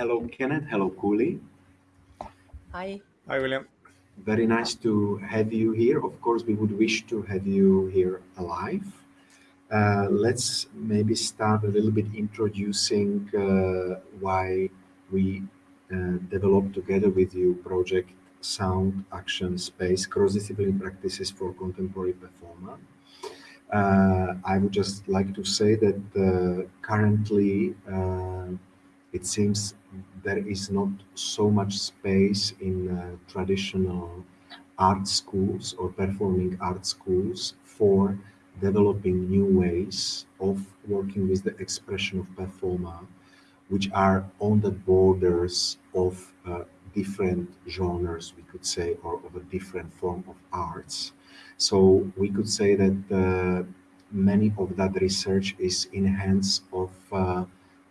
Hello, Kenneth. Hello, Külli. Hi. Hi, William. Very nice to have you here. Of course, we would wish to have you here alive. Uh, let's maybe start a little bit introducing uh, why we uh, developed together with you project Sound Action Space Cross-Disciplinary Practices for Contemporary Performer. Uh, I would just like to say that uh, currently uh, it seems there is not so much space in uh, traditional art schools or performing art schools for developing new ways of working with the expression of performer, which are on the borders of uh, different genres, we could say, or of a different form of arts. So we could say that uh, many of that research is in hands of uh,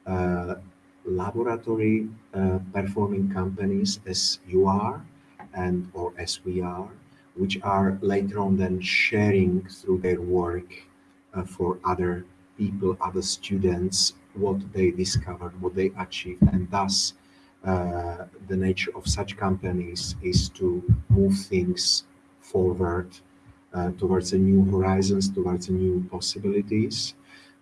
uh, laboratory uh, performing companies as you are and or as we are, which are later on then sharing through their work uh, for other people, other students, what they discovered, what they achieved, and thus uh, the nature of such companies is to move things forward uh, towards a new horizons, towards new possibilities.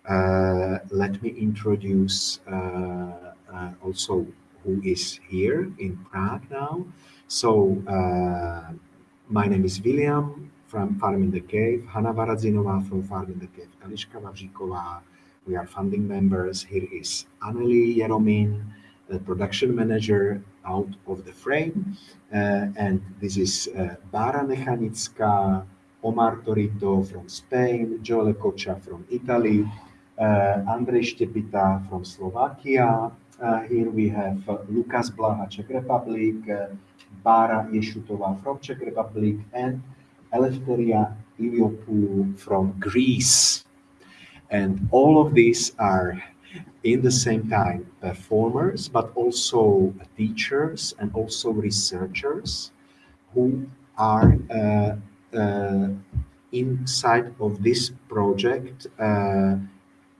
Uh, let me introduce uh, uh, also who is here in Prague now. So uh, my name is William from Farm in the Cave, Hanna Varadzinova from Farm in the Cave, Eliška Vavříková. We are funding members. Here is Anneli Jeromin, the production manager out of the frame. Uh, and this is uh, Bara Nechanická, Omar Torito from Spain, Joel Kocha from Italy, uh, Andrej Štepita from Slovakia, here we have uh, Lukas Blaha, Czech Republic, uh, Bara Yeshutova from Czech Republic, and Eleftheria Iliopou from Greece. And all of these are in the same time performers, but also teachers and also researchers who are uh, uh, inside of this project uh,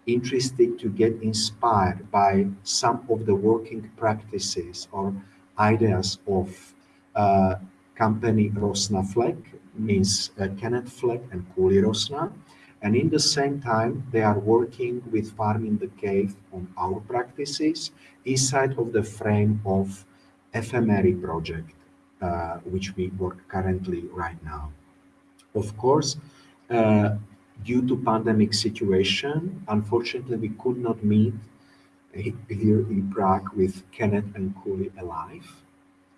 interested to get inspired by some of the working practices or ideas of uh, company Roosna Flak, means uh, Kenneth Flak and Külli Roosna. And in the same time, they are working with Farm in the Cave on our practices inside of the frame of ephemeri project, uh, which we work currently right now. Of course, uh, due to pandemic situation, unfortunately, we could not meet here in Prague with Kenneth and Külli alive.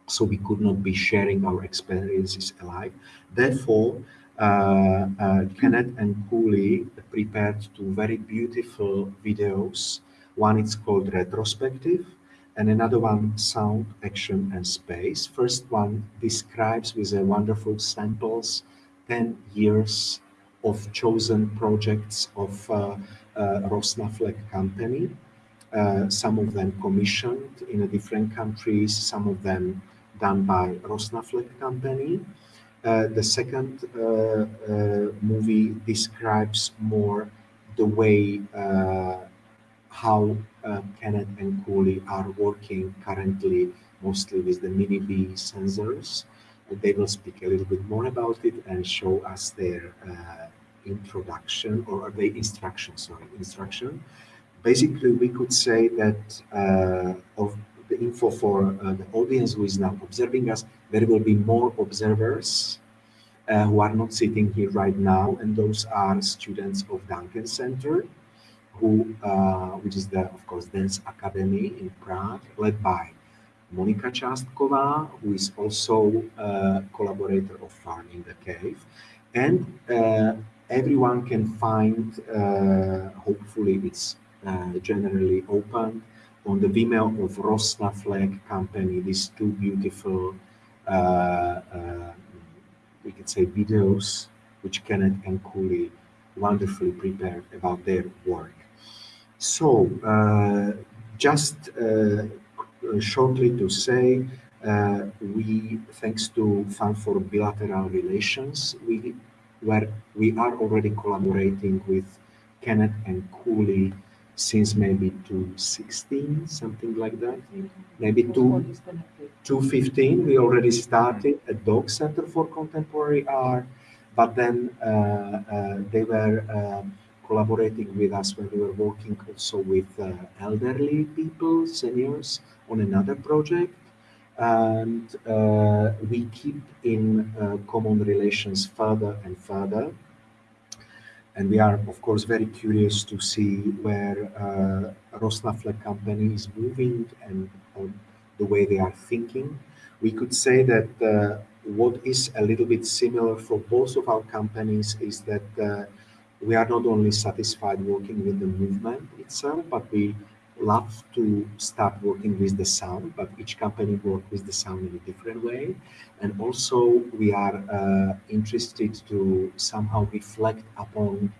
So we could not be sharing our experiences alive. Therefore, uh, uh, Kenneth and Külli prepared two very beautiful videos. One is called Retrospective and another one Sound, Action and Space. First one describes with a wonderful samples 10 years of chosen projects of uh, uh, company. Uh, some of them commissioned in different countries, some of them done by Roosna Flak company. Uh, the second uh, uh, movie describes more the way how Kenneth and Külli are working currently mostly with the MiniBee sensors they will speak a little bit more about it and show us their uh, introduction or the instruction, sorry, instruction. Basically, we could say that uh, of the info for uh, the audience who is now observing us, there will be more observers uh, who are not sitting here right now, and those are students of Duncan Center, who, uh, which is the, of course, Dance Academy in Prague, led by Monika Chastkova, who is also a collaborator of Farm in the Cave. And uh, everyone can find, uh, hopefully it's uh, generally open, on the Vimeo of Roosna Flak company, these two beautiful, uh, uh, we could say videos, which Kenneth and Külli wonderfully prepared about their work. So, uh, just uh, shortly to say, uh, we, thanks to Fund for Bilateral Relations, we where we are already collaborating with Kenneth and Külli since maybe 2016, something like that. Maybe two, 2015, we already started a DOX center for contemporary art, but then uh, uh, they were uh, collaborating with us when we were working also with uh, elderly people, seniors, on another project. And uh, we keep in uh, common relations further and further and we are, of course, very curious to see where uh, Roosna Flak company is moving and the way they are thinking. We could say that uh, what is a little bit similar for both of our companies is that uh, we are not only satisfied working with the movement itself, but we love to start working with the sound, but each company work with the sound in a different way. And also we are uh, interested to somehow reflect upon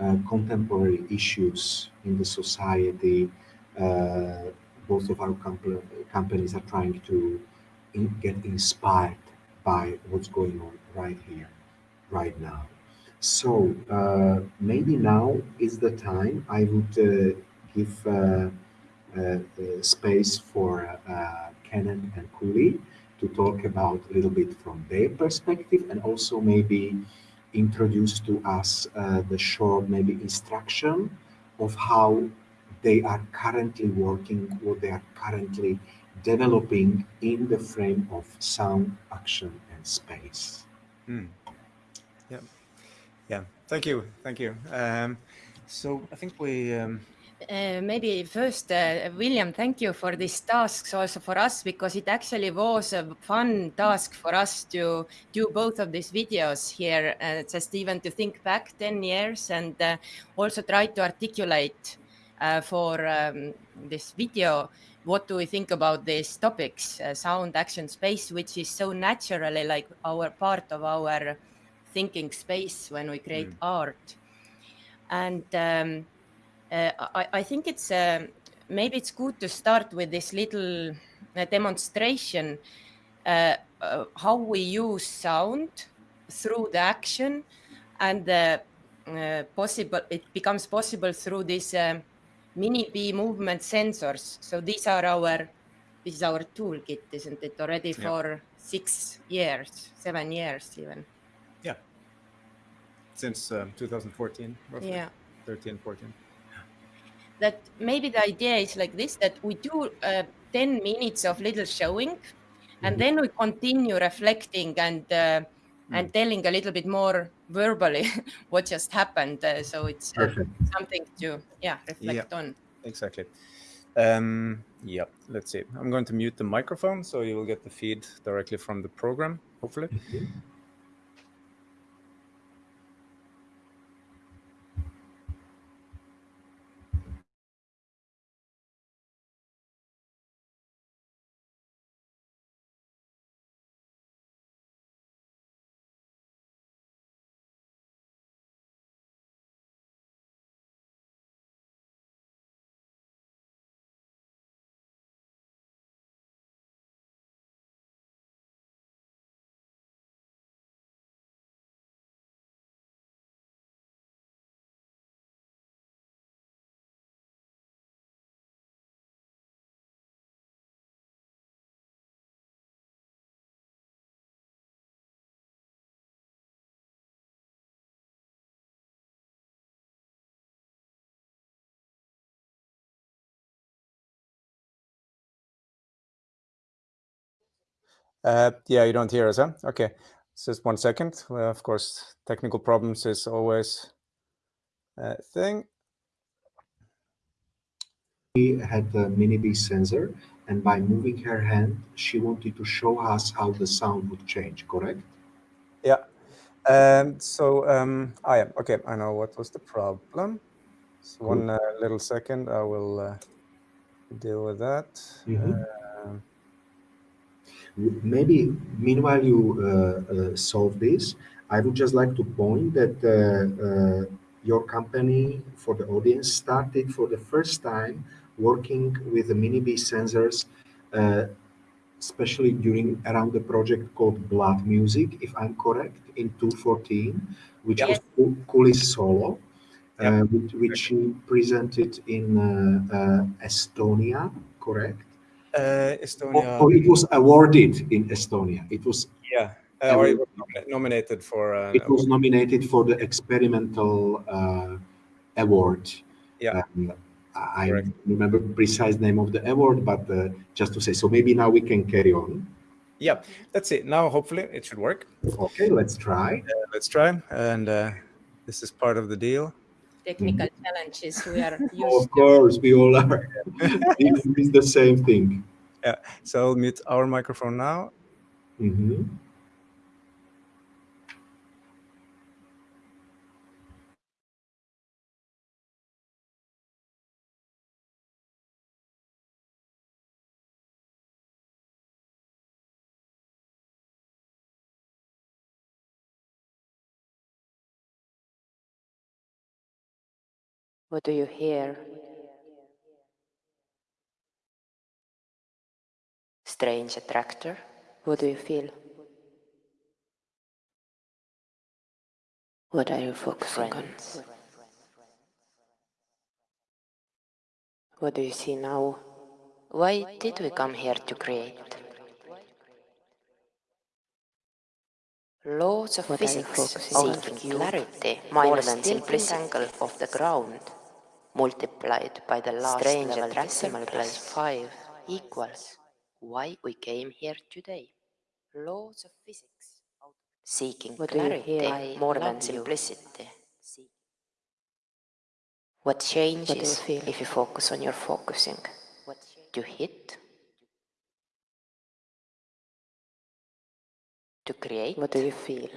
uh, contemporary issues in the society. Uh, both of our comp companies are trying to in get inspired by what's going on right here, right now. So uh, maybe now is the time I would uh, give uh, uh, space for Kenan and Külli to talk about a little bit from their perspective and also maybe introduce to us uh, the short maybe instruction of how they are currently working, what they are currently developing in the frame of sound, action, and space. Mm. Yeah, yeah. Thank you, thank you. Um, so I think we um, uh, maybe first, uh, William, thank you for these tasks also for us because it actually was a fun task for us to do both of these videos here, uh, just even to think back 10 years and also try to articulate for um, this video what do we think about these topics, sound, action, space, which is so naturally like our part of our thinking space when we create mm. art. And um, I, I, think it's uh, maybe it's good to start with this little uh, demonstration how we use sound through the action and possible it becomes possible through these MiniBee movement sensors. So these are our this is our toolkit, isn't it? Already yeah. for six years, seven years even. Yeah. Since uh, 2014, roughly. Yeah. 13, 14 that maybe the idea is like this, that we do uh, 10 minutes of little showing and mm -hmm. then we continue reflecting and uh, mm. and telling a little bit more verbally what just happened. Uh, so it's uh, something to yeah reflect yeah, on. Exactly. Um, yeah, let's see. I'm going to mute the microphone so you will get the feed directly from the program, hopefully. Mm -hmm. Uh, yeah, you don't hear us, huh? Okay, just one second. Well, of course, technical problems is always a thing. She had the MiniBee sensor, and by moving her hand, she wanted to show us how the sound would change, correct? Yeah. Um, so, um, I am, okay, I know what was the problem. So cool. one uh, little second, I will uh, deal with that. Mm -hmm. Maybe meanwhile you uh, uh, solve this, I would just like to point that uh, your company for the audience started for the first time working with the MiniBee sensors, especially during around the project called Blood Music, if I'm correct, in 2014, which yes. was Külli's Solo. uh, which, which presented in uh, uh, Estonia, correct? Uh, Estonia. Or, or, it was awarded in Estonia. It was. Yeah, uh, or it was nominated for. Uh, it was nominated for the experimental uh, award. Yeah. Um, I Correct. remember precise name of the award, but uh, just to say, so maybe now we can carry on. Yeah, that's it. Now, hopefully, it should work. Okay, let's try. Uh, let's try, and uh, this is part of the deal. Technical mm -hmm. challenges we are used. Of course, we all are. it's the same thing. Yeah. So I'll mute our microphone now. Mm -hmm. What do you hear? Strange attractor. What do you feel? What are you focusing Friends. on? What do you see now? Why did we come here to create? Laws of what physics seeking clarity more than simplicity angle of the ground multiplied by the last Strange level decimal place 5 equals why we came here today. Laws of physics. Seeking what clarity more than simplicity. You. What changes what you if you focus on your focusing? To hit? To create? What do you feel?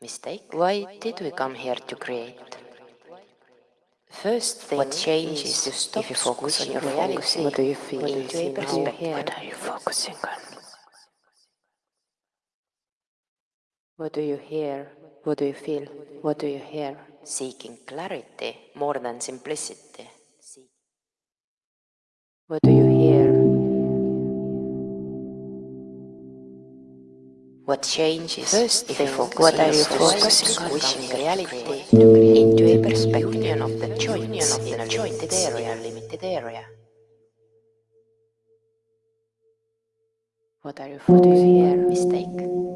Mistake? Why did we come here to create? First thing what changes you stop if you focus on your reality. What do you feel? What do you see now? What are you focusing on? What do you hear? What do you feel? What do you hear? Seeking clarity more than simplicity. What do you What changes First if you focus what are you focusing on? Wishing reality into a perspective of the joints in a limited area. limited area. What are you focusing here? Mistake.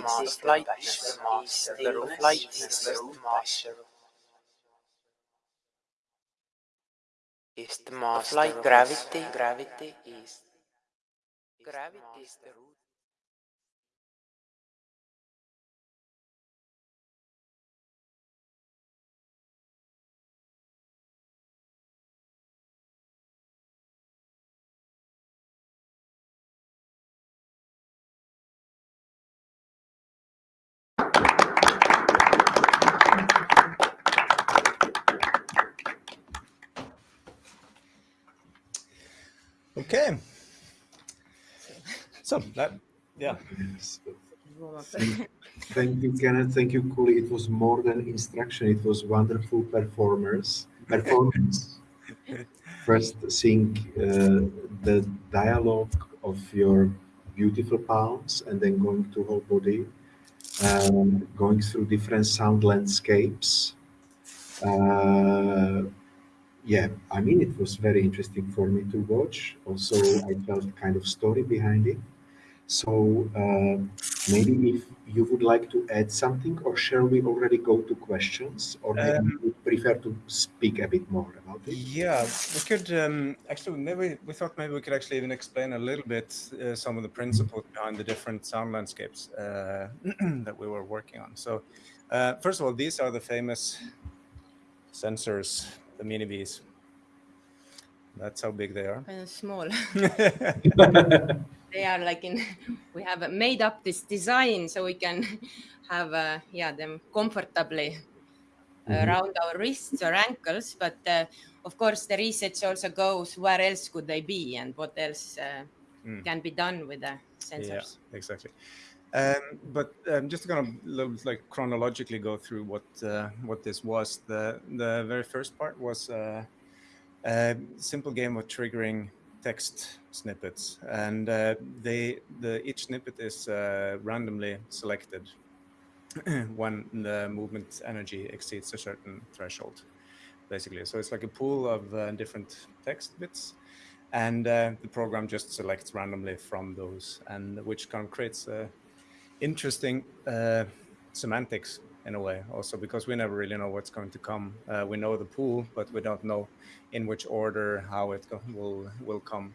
Is the master lightness, the master of lightness, the master is the master light gravity gravity is gravity Okay. So that, yeah. Thank you, Kenneth. Thank you, Külli. It was more than instruction. It was wonderful performers performance. First, seeing uh, the dialogue of your beautiful palms, and then going to whole body, um, going through different sound landscapes. Uh, yeah, I mean, it was very interesting for me to watch. Also, I felt kind of story behind it. So uh, maybe if you would like to add something, or shall we already go to questions, or maybe Um, you would prefer to speak a bit more about it? Yeah, we could um, actually maybe we thought maybe we could actually even explain a little bit uh, some of the principles behind the different sound landscapes uh, that we were working on. So, uh, first of all, these are the famous sensors, the MiniBees. That's how big they are. Kind of small. they are like in we have made up this design so we can have uh, yeah them comfortably Mhm. around our wrists or ankles but uh, of course the research also goes where else could they be and what else uh, Mm. can be done with the sensors Yeah, exactly. Um, but um, just going to kind of like chronologically go through what uh, what this was. The the very first part was uh, a simple game of triggering text snippets, and uh, they the each snippet is uh, randomly selected. When the movement energy exceeds a certain threshold, basically. So it's like a pool of uh, different text bits. And uh, the program just selects randomly from those and which kind of creates uh, interesting uh, semantics in a way. Also because we never really know what's going to come. Uh, we know the pool but we don't know in which order how it will will come.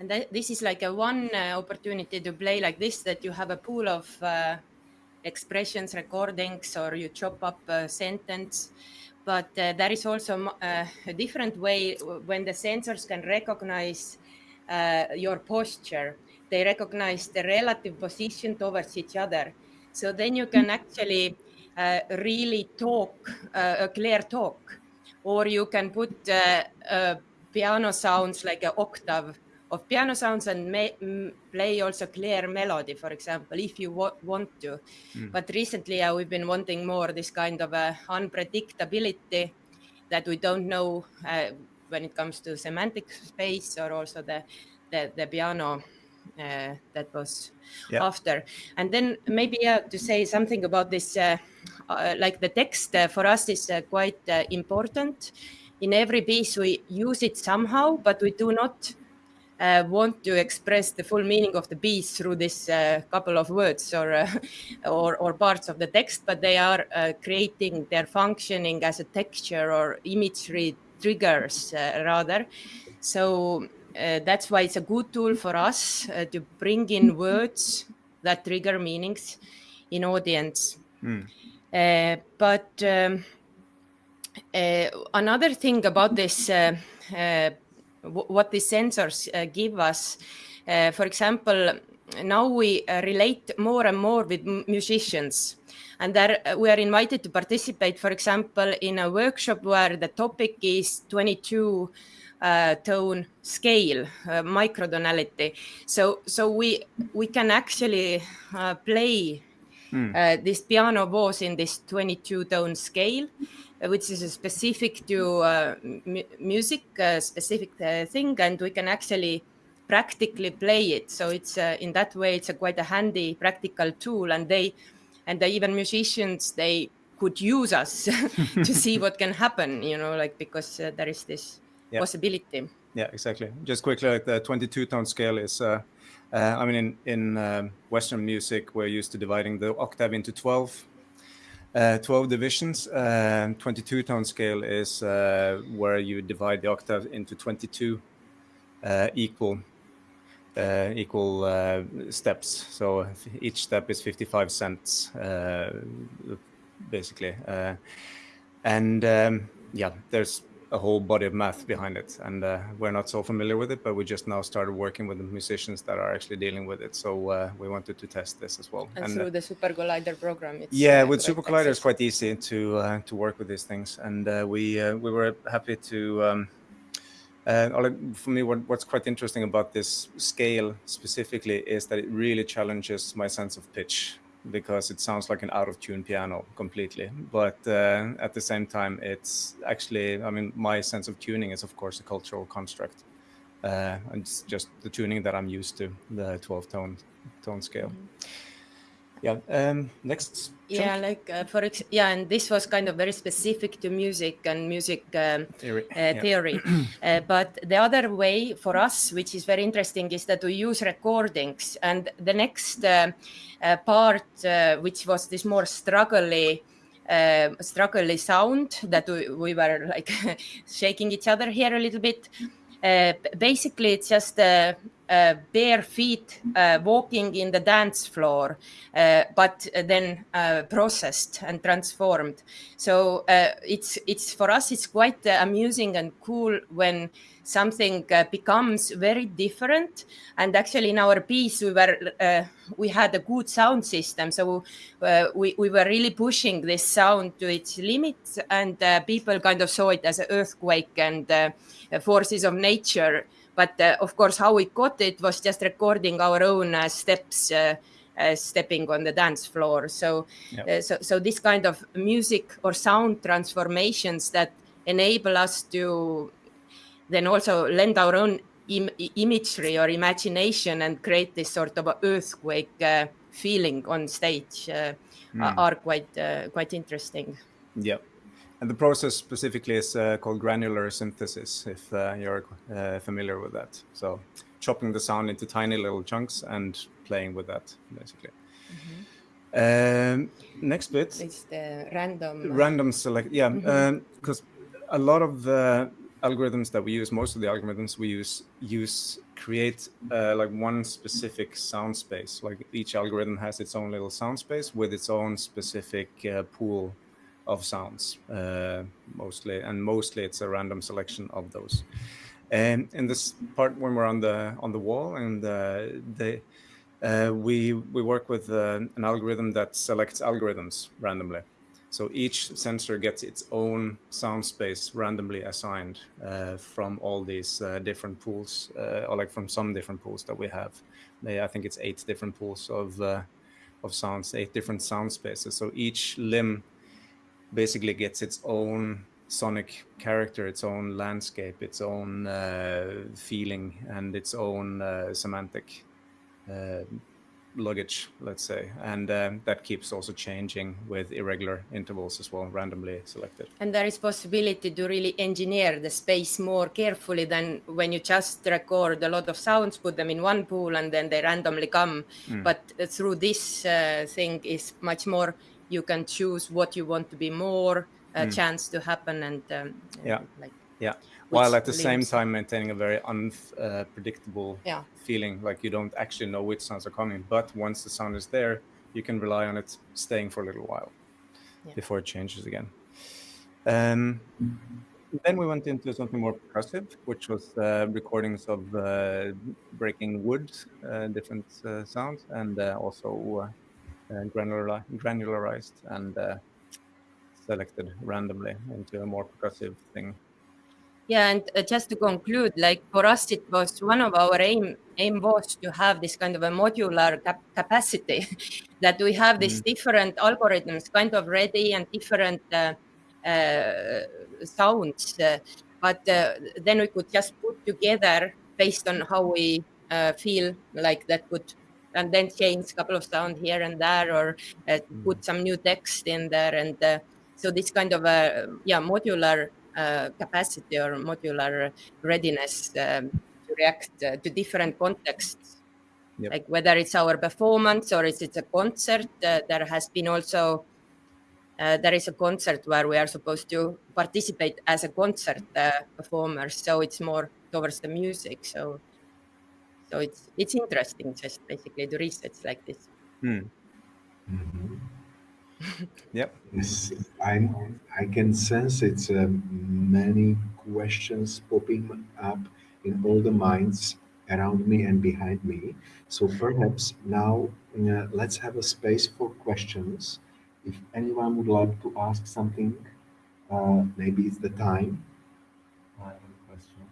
And that, this is like a one uh, opportunity to play like this that you have a pool of uh, expressions recordings or you chop up a sentence. But uh, there is also uh, a different way when the sensors can recognize uh, your posture. They recognize the relative position towards each other. So then you can actually uh, really talk a clear talk or you can put piano sounds like an octave of piano sounds and play also clear melody, for example, if you want to. Mm. But recently uh, we've been wanting more this kind of uh, unpredictability that we don't know uh, when it comes to semantic space or also the, the, the piano uh, that was yep. after. And then maybe to say something about this, uh, uh, like the text for us is quite important. In every piece we use it somehow, but we do not uh, want to express the full meaning of the piece through this uh, couple of words or, uh, or, or parts of the text, but they are uh, creating their functioning as a texture or imagery triggers uh, rather. So uh, that's why it's a good tool for us to bring in words that trigger meanings in audience. Mm. but um, another thing about this what the sensors uh, give us. Uh, for example, now we uh, relate more and more with musicians and there we are invited to participate, for example, in a workshop where the topic is 22 uh, tone scale, uh, microtonality. So, so we we can actually uh, play mm. this piano was in this 22 tone scale, which is a specific to uh, music, a specific uh, thing, and we can actually practically play it. So it's uh, in that way, it's a quite a handy practical tool, and they and even musicians they could use us to see what can happen. You know, like because uh, there is this yeah. possibility. Yeah, exactly. Just quickly, like the 22 tone scale is. Uh, uh, I mean, in, in um, Western music, we're used to dividing the octave into 12 uh, 12 divisions. Uh, 22 tone scale is uh, where you divide the octave into 22 uh, equal uh, equal uh, steps. So each step is 55 cents, basically. and um, yeah, there's a whole body of math behind it. And uh, we're not so familiar with it, but we just now started working with the musicians that are actually dealing with it. So uh, we wanted to test this as well. And, and through uh, the SuperCollider program, yeah, uh, with SuperCollider, it's quite easy to uh, to work with these things. And uh, we we were happy to. Um, for me, what, what's quite interesting about this scale specifically is that it really challenges my sense of pitch because it sounds like an out of tune piano completely. But uh, at the same time, it's actually, I mean, my sense of tuning is, of course, a cultural construct. Uh, it's just the tuning that I'm used to, the 12 tone tone scale. Mm -hmm yeah um next yeah like uh, for ex yeah and this was kind of very specific to music and music um, theory, uh, theory. uh, but the other way for us which is very interesting is that we use recordings. And the next uh, uh, part uh, which was this more struggly uh, struggly sound that we, we were like shaking each other here a little bit basically it's just uh, bare feet uh, walking in the dance floor, uh, but then uh, processed and transformed. So uh, it's it's for us it's quite uh, amusing and cool when something becomes very different. And actually, in our piece, we were we had a good sound system, so we we were really pushing this sound to its limits, and people kind of saw it as an earthquake and forces of nature but uh, of course, how we got it was just recording our own uh, steps. Uh, uh, stepping on the dance floor. So, yep. uh, so, so this kind of music or sound transformations that enable us to then also lend our own Im imagery or imagination and create this sort of earthquake uh, feeling on stage mm. are quite quite interesting. Yeah, And the process specifically is uh, called granular synthesis, if uh, you're uh, familiar with that. So chopping the sound into tiny little chunks and playing with that, basically. Mm -hmm. Um, next bit. It's the random. Random select. Yeah, because mm-hmm. um, a lot of the algorithms that we use, most of the algorithms we use, use create uh, like one specific sound space. Like each algorithm has its own little sound space with its own specific uh, pool of sounds, uh, mostly, and mostly it's a random selection of those. And in this part, when we're on the on the wall, and uh, the uh, we we work with uh, an algorithm that selects algorithms randomly. So each sensor gets its own sound space randomly assigned uh, from all these uh, different pools, uh, or like from some different pools that we have. I think it's eight different pools of of sounds, eight different sound spaces. So each limb basically gets its own sonic character, its own landscape, its own uh, feeling, and its own uh, semantic uh, luggage, let's say. And um, that keeps also changing with irregular intervals as well, randomly selected. And there is possibility to really engineer the space more carefully than when you just record a lot of sounds, put them in one pool, and then they randomly come. Mm. But through this uh, thing is much more you can choose what you want to be more a mm. chance to happen and um, yeah like yeah while at the same time maintaining a very unpredictable uh, yeah. feeling like you don't actually know which sounds are coming but once the sound is there you can rely on it staying for a little while yeah. before it changes again um, then we went into something more percussive which was uh, recordings of uh, breaking wood uh, different uh, sounds and uh, also granular, granularized and selected randomly into a more percussive thing. Yeah, and uh, just to conclude, like for us, it was one of our aim aim was to have this kind of a modular cap capacity, that we have these mm. different algorithms kind of ready and different uh, uh, sounds, uh, but uh, then we could just put together based on how we uh, feel like that would and then change a couple of sound here and there or uh, mm. put some new text in there and uh, so this kind of a yeah modular capacity or modular readiness um, to react uh, to different contexts yep. like whether it's our performance or is it a concert uh, there has been also uh, there is a concert where we are supposed to participate as a concert performer so it's more towards the music so so it's it's interesting just basically to research like this. Mm -hmm. Yep. Yes, I I can sense it's uh, many questions popping up in all the minds around me and behind me. So perhaps now uh, let's have a space for questions. If anyone would like to ask something, uh, maybe it's the time.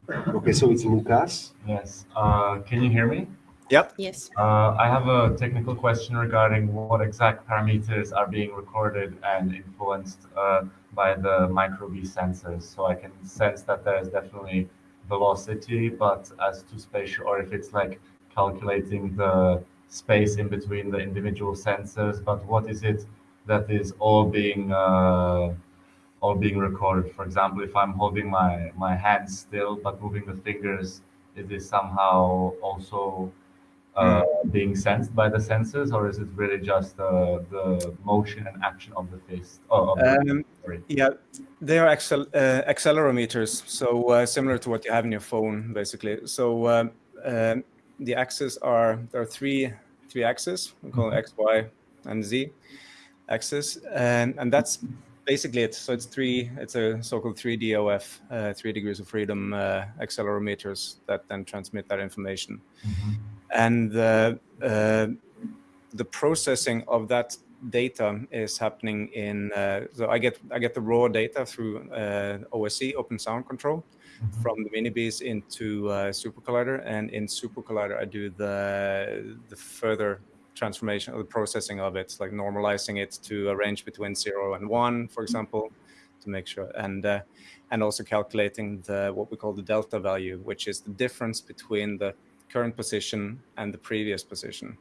Okay, so it's Lucas. Yes. Uh, can you hear me? Yep. Yes. Uh, I have a technical question regarding what exact parameters are being recorded and influenced uh, by the micro:bee sensors. So I can sense that there's definitely velocity, but as to spatial, or if it's like calculating the space in between the individual sensors, but what is it that is all being uh, all being recorded. For example, if I'm holding my, my hands still but moving the fingers, is this somehow also uh, hmm. being sensed by the sensors, or is it really just uh, the motion and action of the fist? Oh, of um, the, yeah, they are accel uh, accelerometers, so uh, similar to what you have in your phone, basically. So um, um, the axes are there are three three axes. We call mm -hmm. X, Y, and Z axis, and and that's basically it. So it's three, it's a so-called 3DOF, uh, three degrees of freedom uh, accelerometers that then transmit that information. Mm -hmm. And uh, uh, the processing of that data is happening in, uh, so I get, I get the raw data through uh, OSC, Open Sound Control, mm -hmm. from the MiniBees into SuperCollider. And in SuperCollider, I do the, the further transformation or the processing of it, like normalizing it to a range between zero and one, for example, to make sure, and uh, and also calculating the what we call the delta value, which is the difference between the current position and the previous position.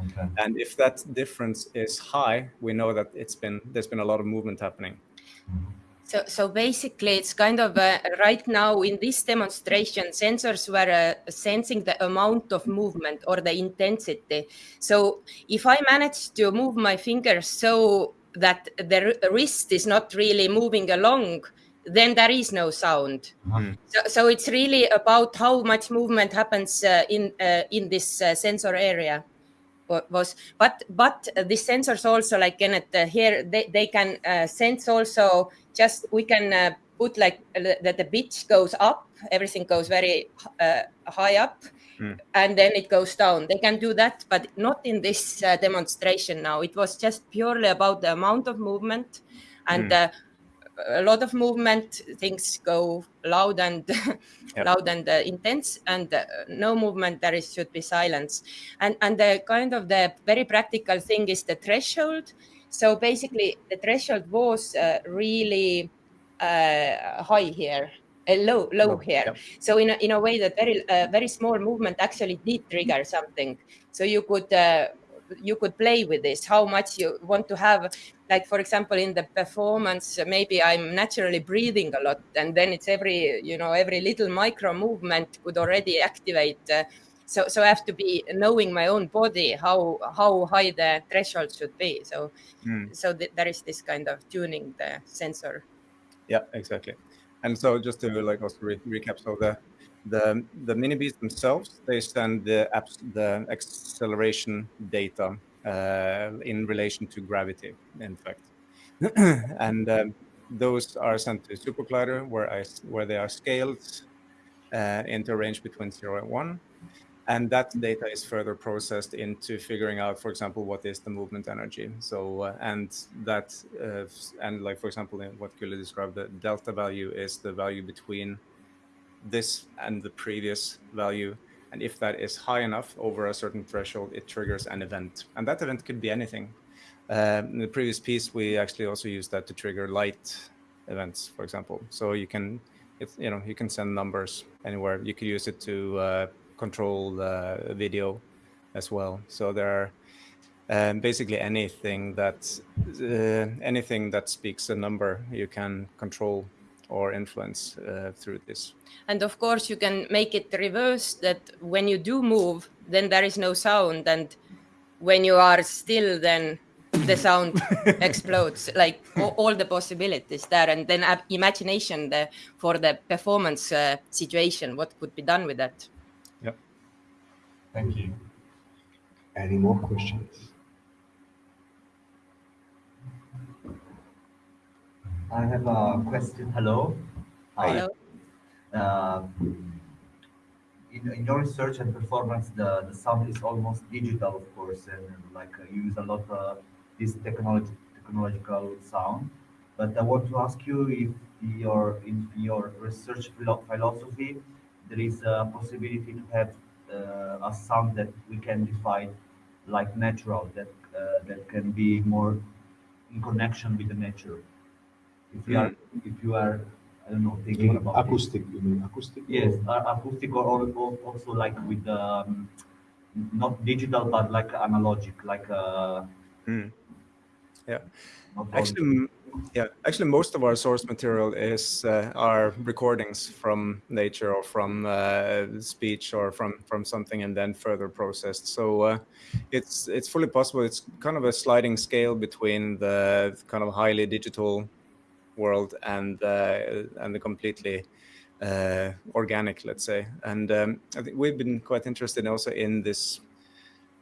Okay. And if that difference is high, we know that it's been there's been a lot of movement happening. Mm -hmm. So, so basically, it's kind of uh, right now in this demonstration, sensors were uh, sensing the amount of movement or the intensity. So if I manage to move my fingers so that the wrist is not really moving along, then there is no sound. Mm. So, so it's really about how much movement happens uh, in uh, in this uh, sensor area was but but the sensors also like Kenneth uh, here they, they can uh, sense also just we can uh, put like that the pitch goes up everything goes very uh, high up Mm. and then it goes down they can do that but not in this uh, demonstration now it was just purely about the amount of movement and Mm. A lot of movement things go loud and Yep. loud and uh, intense and uh, no movement there is should be silence and and the kind of the very practical thing is the threshold so basically the threshold was uh, really uh, high here uh, low low here yep. so in a, in a way that very uh, very small movement actually did trigger something so you could uh, you could play with this how much you want to have like for example in the performance maybe i'm naturally breathing a lot and then it's every you know every little micro movement could already activate uh, so so i have to be knowing my own body how how high the threshold should be so Mm. so th- there is this kind of tuning the sensor Yeah, exactly. And so just to like also re- recap, so the the the MiniBees themselves they send the the acceleration data uh, in relation to gravity, in fact, and um, those are sent to SuperCollider where I where they are scaled uh, into a range between zero and one. And that data is further processed into figuring out, for example, what is the movement energy. So, uh, and that, uh, and like, for example, what Külli described, the delta value is the value between this and the previous value. And if that is high enough over a certain threshold, it triggers an event. And that event could be anything. Um, in the previous piece, we actually also used that to trigger light events, for example. So you can, it's, you know, you can send numbers anywhere. You could use it to uh, control the video as well. So there are um, basically anything that uh, anything that speaks a number you can control or influence uh, through this. and of course you can make it reverse that when you do move then there is no sound and when you are still then the sound explodes like all, all the possibilities there and then uh, imagination the, for the performance uh, situation what could be done with that Yeah. Thank you. Any more questions? I have a question. Hello. Hi. Hello? Uh, in, in your research and performance, the, the sound is almost digital, of course, and like uh, you use a lot of this technology, technological sound. But I want to ask you if your in your research philosophy there is a possibility to have uh, a sound that we can define like natural, that uh, that can be more in connection with the nature. If you are, if you are, I don't know, thinking about it. acoustic, you mean acoustic? Yes, uh, acoustic or, or, or also like with um, not digital but like analogic, like uh, Mm. Yeah. Actually, yeah. Actually, most of our source material is uh, our recordings from nature or from uh, speech or from from something, and then further processed. So uh, it's it's fully possible. It's kind of a sliding scale between the kind of highly digital world and uh, and the completely uh, organic, let's say. And um, I think we've been quite interested also in this.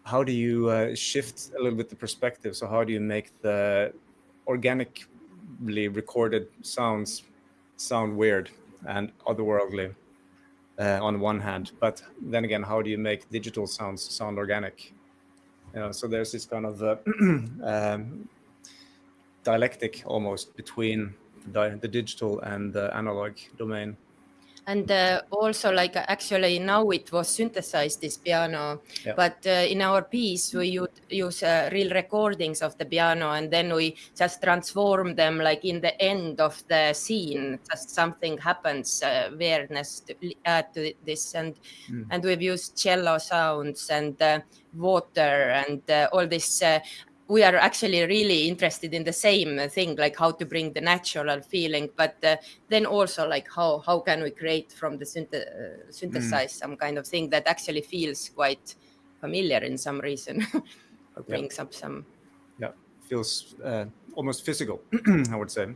How do you uh, shift a little bit the perspective? So how do you make the organically recorded sounds sound weird and otherworldly uh, on one hand, but then again, how do you make digital sounds sound organic? You know, so there's this kind of uh, um, dialectic almost between the, the digital and the analog domain. and uh, also like uh, actually now it was synthesized this piano Yeah. but uh, in our piece we use uh, real recordings of the piano and then we just transform them like in the end of the scene just something happens uh, weirdness to add to this and Mm. and we've used cello sounds and uh, water and uh, all this uh, we are actually really interested in the same thing, like how to bring the natural feeling, but uh, then also like how how can we create from the synth uh, synthesize mm. some kind of thing that actually feels quite familiar in some reason, or brings yeah. up some. Yeah, feels uh, almost physical. I would say.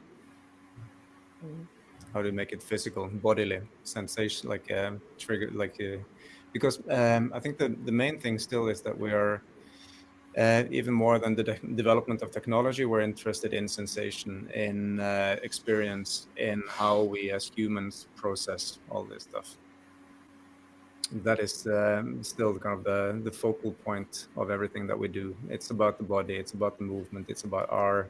Mm. How to make it physical, bodily sensation, like um, trigger, like uh, because um, I think the the main thing still is that we are uh, even more than the de development of technology, we're interested in sensation, in uh, experience, in how we as humans process all this stuff. That is um, still kind of the, the focal point of everything that we do. It's about the body, it's about the movement, it's about our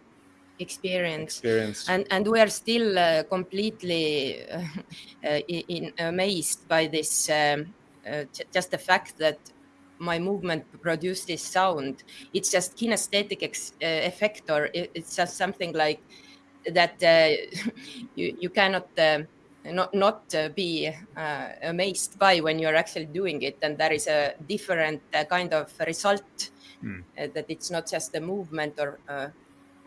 experience. experience. And, and we are still uh, completely uh, in, amazed by this, um, uh, just the fact that my movement produce this sound. It's just kinesthetic ex, uh, effect, or it, it's just something like that uh, you you cannot. Uh, not not uh, be uh, amazed by when you're actually doing it and there is a different uh, kind of result mm. that it's not just the movement or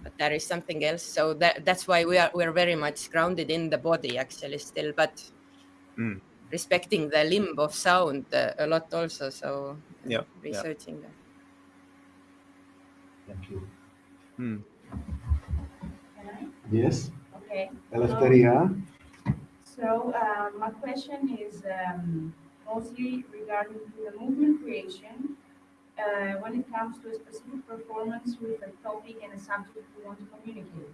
but there is something else so that, that's why we are we're very much grounded in the body actually still but mm respecting the limb of sound uh, a lot also. So yeah, researching yeah. that. Thank you. Hmm. Yes. Okay. Eleftheria. So uh, my question is um, mostly regarding the movement creation. Uh, when it comes to a specific performance with a topic and a subject we want to communicate.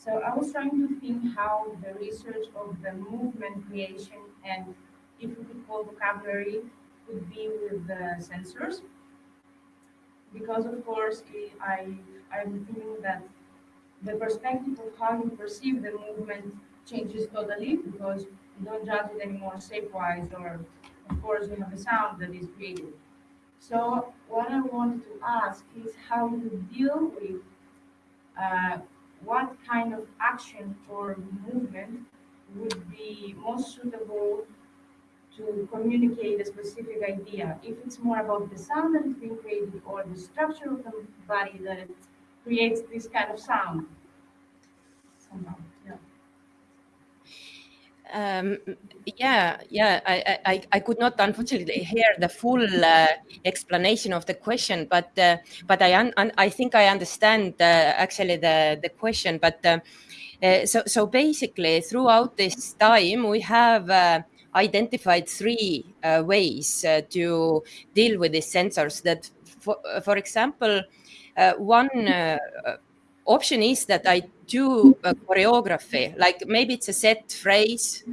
So I was trying to think how the research of the movement creation and if we could call vocabulary would be with the sensors. Because of course, I, I'm thinking that the perspective of how you perceive the movement changes totally because you don't judge it anymore shape-wise or of course you have a sound that is created. So what I wanted to ask is how you deal with uh, what kind of action or movement would be most suitable to communicate a specific idea. If it's more about the sound that is being created or the structure of the body that creates this kind of sound. Somehow, yeah. Um, yeah, yeah, I, I, I could not unfortunately hear the full uh, explanation of the question, but uh, but I un, un, I think I understand uh, actually the the question. But uh, uh, so so basically, throughout this time, we have uh, identified three ways to deal with these sensors. That, for for example, one option is that I do choreography, like maybe it's a set phrase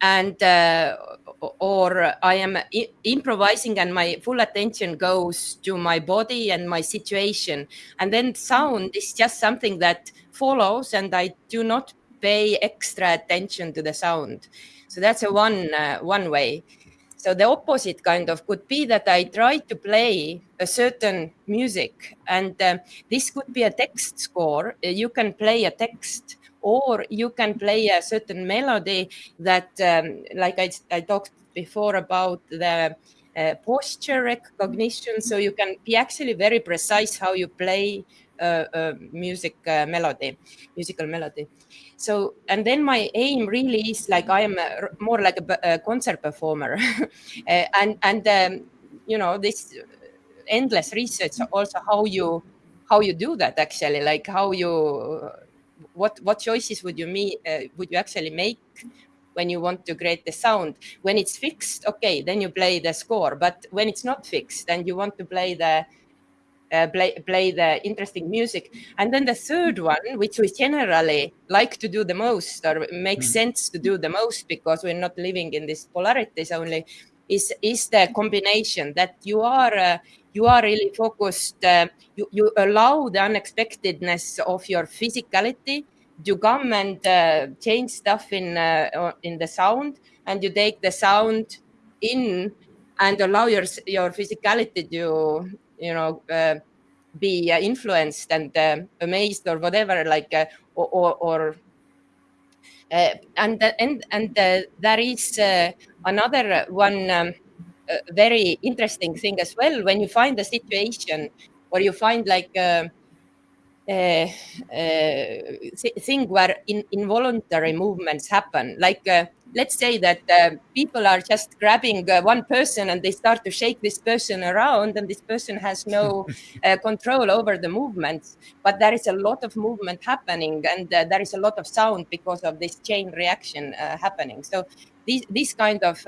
and uh, or I am improvising and my full attention goes to my body and my situation. And then sound is just something that follows and I do not pay extra attention to the sound. So that's a one, uh, one way. So the opposite kind of could be that I try to play a certain music, and uh, this could be a text score. You can play a text, or you can play a certain melody that, um, like I, I talked before about the uh, posture recognition. So you can be actually very precise how you play uh, uh, music uh, melody, musical melody. So, and then my aim really is like I am a, more like a, a concert performer, and and um, you know this endless research also how you how you do that actually, like how you what what choices would you meet would you actually make when you want to create the sound. When it's fixed, okay, then you play the score. But when it's not fixed and you want to play the uh, play, play the interesting music. And then the third one, which we generally like to do the most or makes mm. sense to do the most because we're not living in these polarities only, is is the combination that you are uh, you are really focused. Uh, you you allow the unexpectedness of your physicality to come and uh, change stuff in uh, in the sound, and you take the sound in and allow your your physicality to you know uh, be uh, influenced and uh, amazed or whatever like or, or, or and and and there is another one um, very interesting thing as well when you find a situation or you find like a, a, a thing where in, involuntary movements happen. Like uh, let's say that uh, people are just grabbing uh, one person and they start to shake this person around, and this person has no uh, control over the movements. But there is a lot of movement happening, and uh, there is a lot of sound because of this chain reaction uh, happening. So these these kind of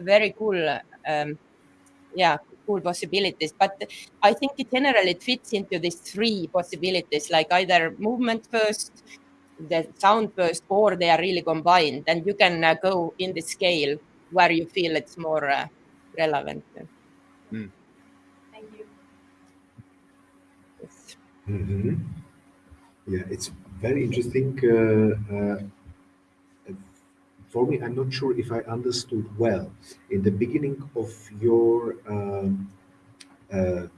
very cool. Um, yeah cool possibilities but i think in general it fits into these three possibilities like either movement first the sound first or they are really combined and you can uh, go in the scale where you feel it's more uh, relevant mm. thank you yes. mm -hmm. yeah it's very interesting uh, uh for me, I'm not sure if I understood well. In the beginning of your, um, uh,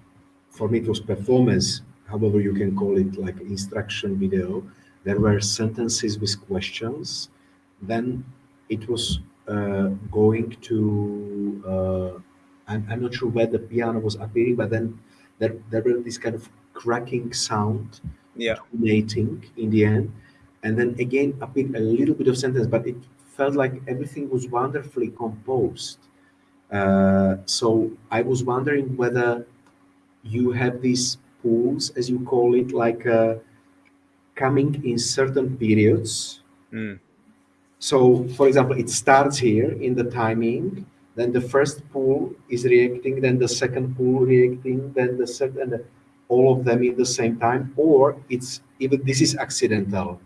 for me, it was performance, however you can call it, like instruction video. There were sentences with questions. Then it was uh, going to, uh, I'm, I'm not sure where the piano was appearing, but then there, there were this kind of cracking sound, yeah, in the end and then again appeared a little bit of sentence, but it felt like everything was wonderfully composed. Uh, so I was wondering whether you have these pools, as you call it, like uh, coming in certain periods. Mm. So, for example, it starts here in the timing, then the first pool is reacting, then the second pool reacting, then the second, and all of them in the same time, or it's even this is accidental.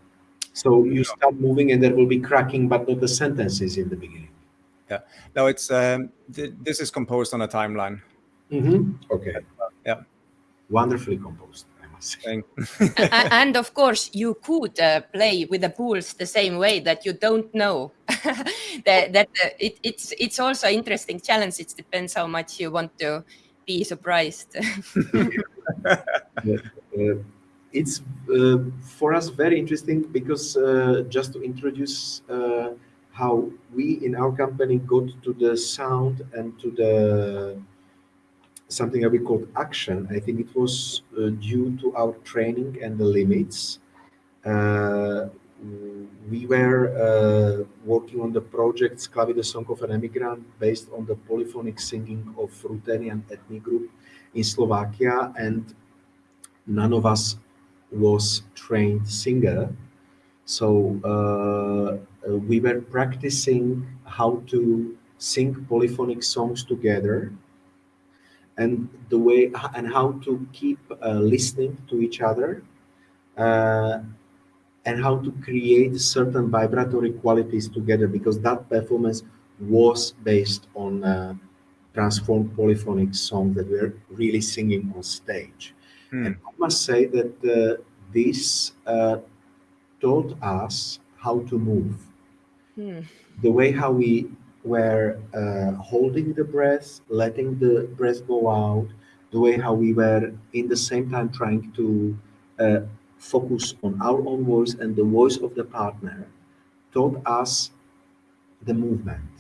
So you start moving and there will be cracking, but not the sentences in the beginning. Yeah. No, it's um, th this is composed on a timeline. Mm -hmm. Okay. Yeah. Wonderfully composed. I and of course, you could uh, play with the pools the same way that you don't know that, that uh, it, it's it's also an interesting challenge. It depends how much you want to be surprised. yeah. uh, it's uh, for us very interesting because uh, just to introduce uh, how we in our company got to the sound and to the something that we called action. I think it was uh, due to our training and the limits. Uh, we were uh, working on the project Sclavi, the Song of an Emigrant, based on the polyphonic singing of Ruthenian ethnic group in Slovakia, and none of us was trained singer. So uh, we were practicing how to sing polyphonic songs together and the way and how to keep uh, listening to each other uh, and how to create certain vibratory qualities together because that performance was based on uh, transformed polyphonic songs that we're really singing on stage. Hmm. And I must say that uh, this uh, taught us how to move. Hmm. The way how we were uh, holding the breath, letting the breath go out, the way how we were in the same time trying to uh, focus on our own voice and the voice of the partner taught us the movement.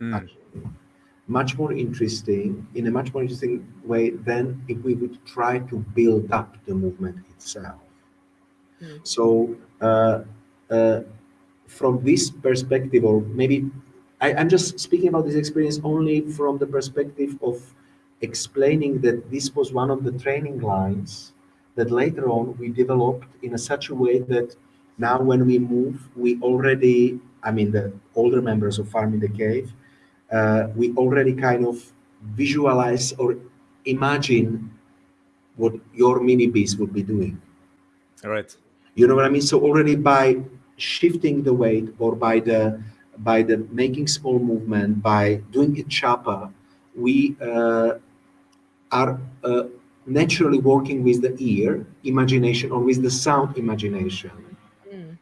Mm much more interesting, in a much more interesting way than if we would try to build up the movement itself. Mm. So uh, uh, from this perspective, or maybe I, I'm just speaking about this experience only from the perspective of explaining that this was one of the training lines that later on we developed in a such a way that now when we move, we already, I mean, the older members of Farm in the Cave, uh, we already kind of visualize or imagine what your MiniBees would be doing. All right. You know what I mean? So already by shifting the weight or by the by the making small movement, by doing it sharper, we uh, are uh, naturally working with the ear imagination or with the sound imagination. Mm.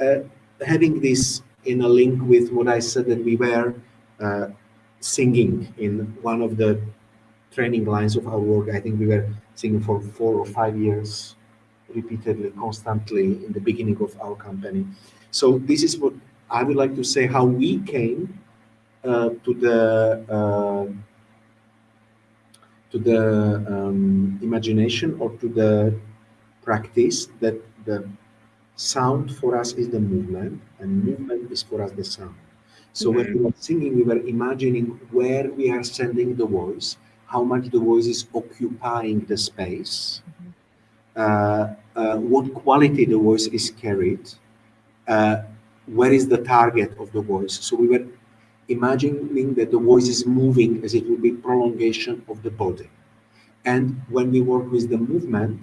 Uh, having this in a link with what I said that we were uh, singing in one of the training lines of our work. I think we were singing for four or five years, repeatedly, constantly in the beginning of our company. So this is what I would like to say how we came uh, to the uh, to the um, imagination or to the practice that the sound for us is the movement and movement is for us the sound. So when we were singing, we were imagining where we are sending the voice, how much the voice is occupying the space, uh, uh, what quality the voice is carried, uh, where is the target of the voice. So we were imagining that the voice is moving as it would be prolongation of the body. And when we work with the movement,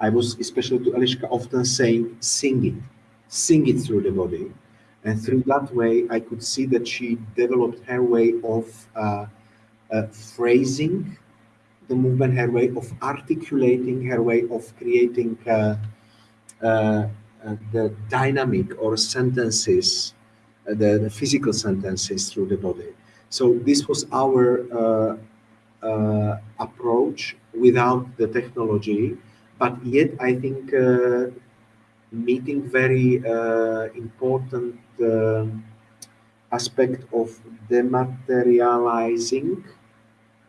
I was especially to Eliška often saying, sing it, sing it through the body. And through that way, I could see that she developed her way of uh, uh, phrasing the movement, her way of articulating, her way of creating uh, uh, uh the dynamic or sentences, uh, the, the, physical sentences through the body. So this was our approach without the technology, but yet I think meeting very uh, important uh, aspect of dematerializing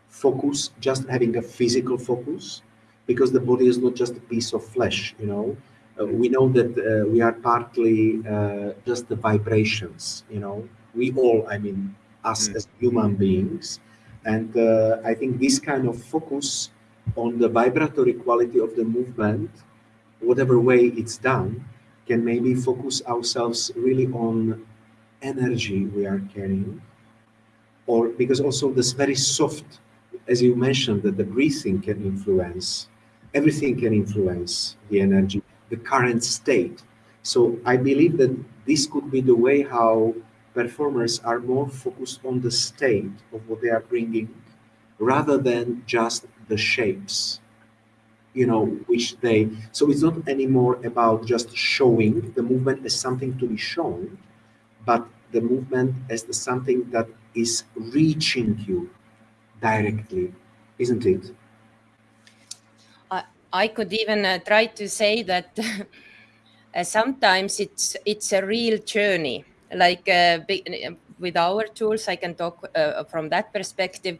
focus, just having a physical focus, because the body is not just a piece of flesh, you know. Uh, we know that uh, we are partly uh, just the vibrations, you know. We all, I mean, us mm. as human beings. And uh, I think this kind of focus on the vibratory quality of the movement whatever way it's done, can maybe focus ourselves really on energy we are carrying. Or because also this very soft, as you mentioned, that the breathing can influence, everything can influence the energy, the current state. So I believe that this could be the way how performers are more focused on the state of what they are bringing rather than just the shapes you know, which they, so it's not anymore about just showing the movement as something to be shown, but the movement as the something that is reaching you directly, isn't it? I, I could even uh, try to say that uh, sometimes it's it's a real journey. Like uh, with our tools, I can talk uh, from that perspective.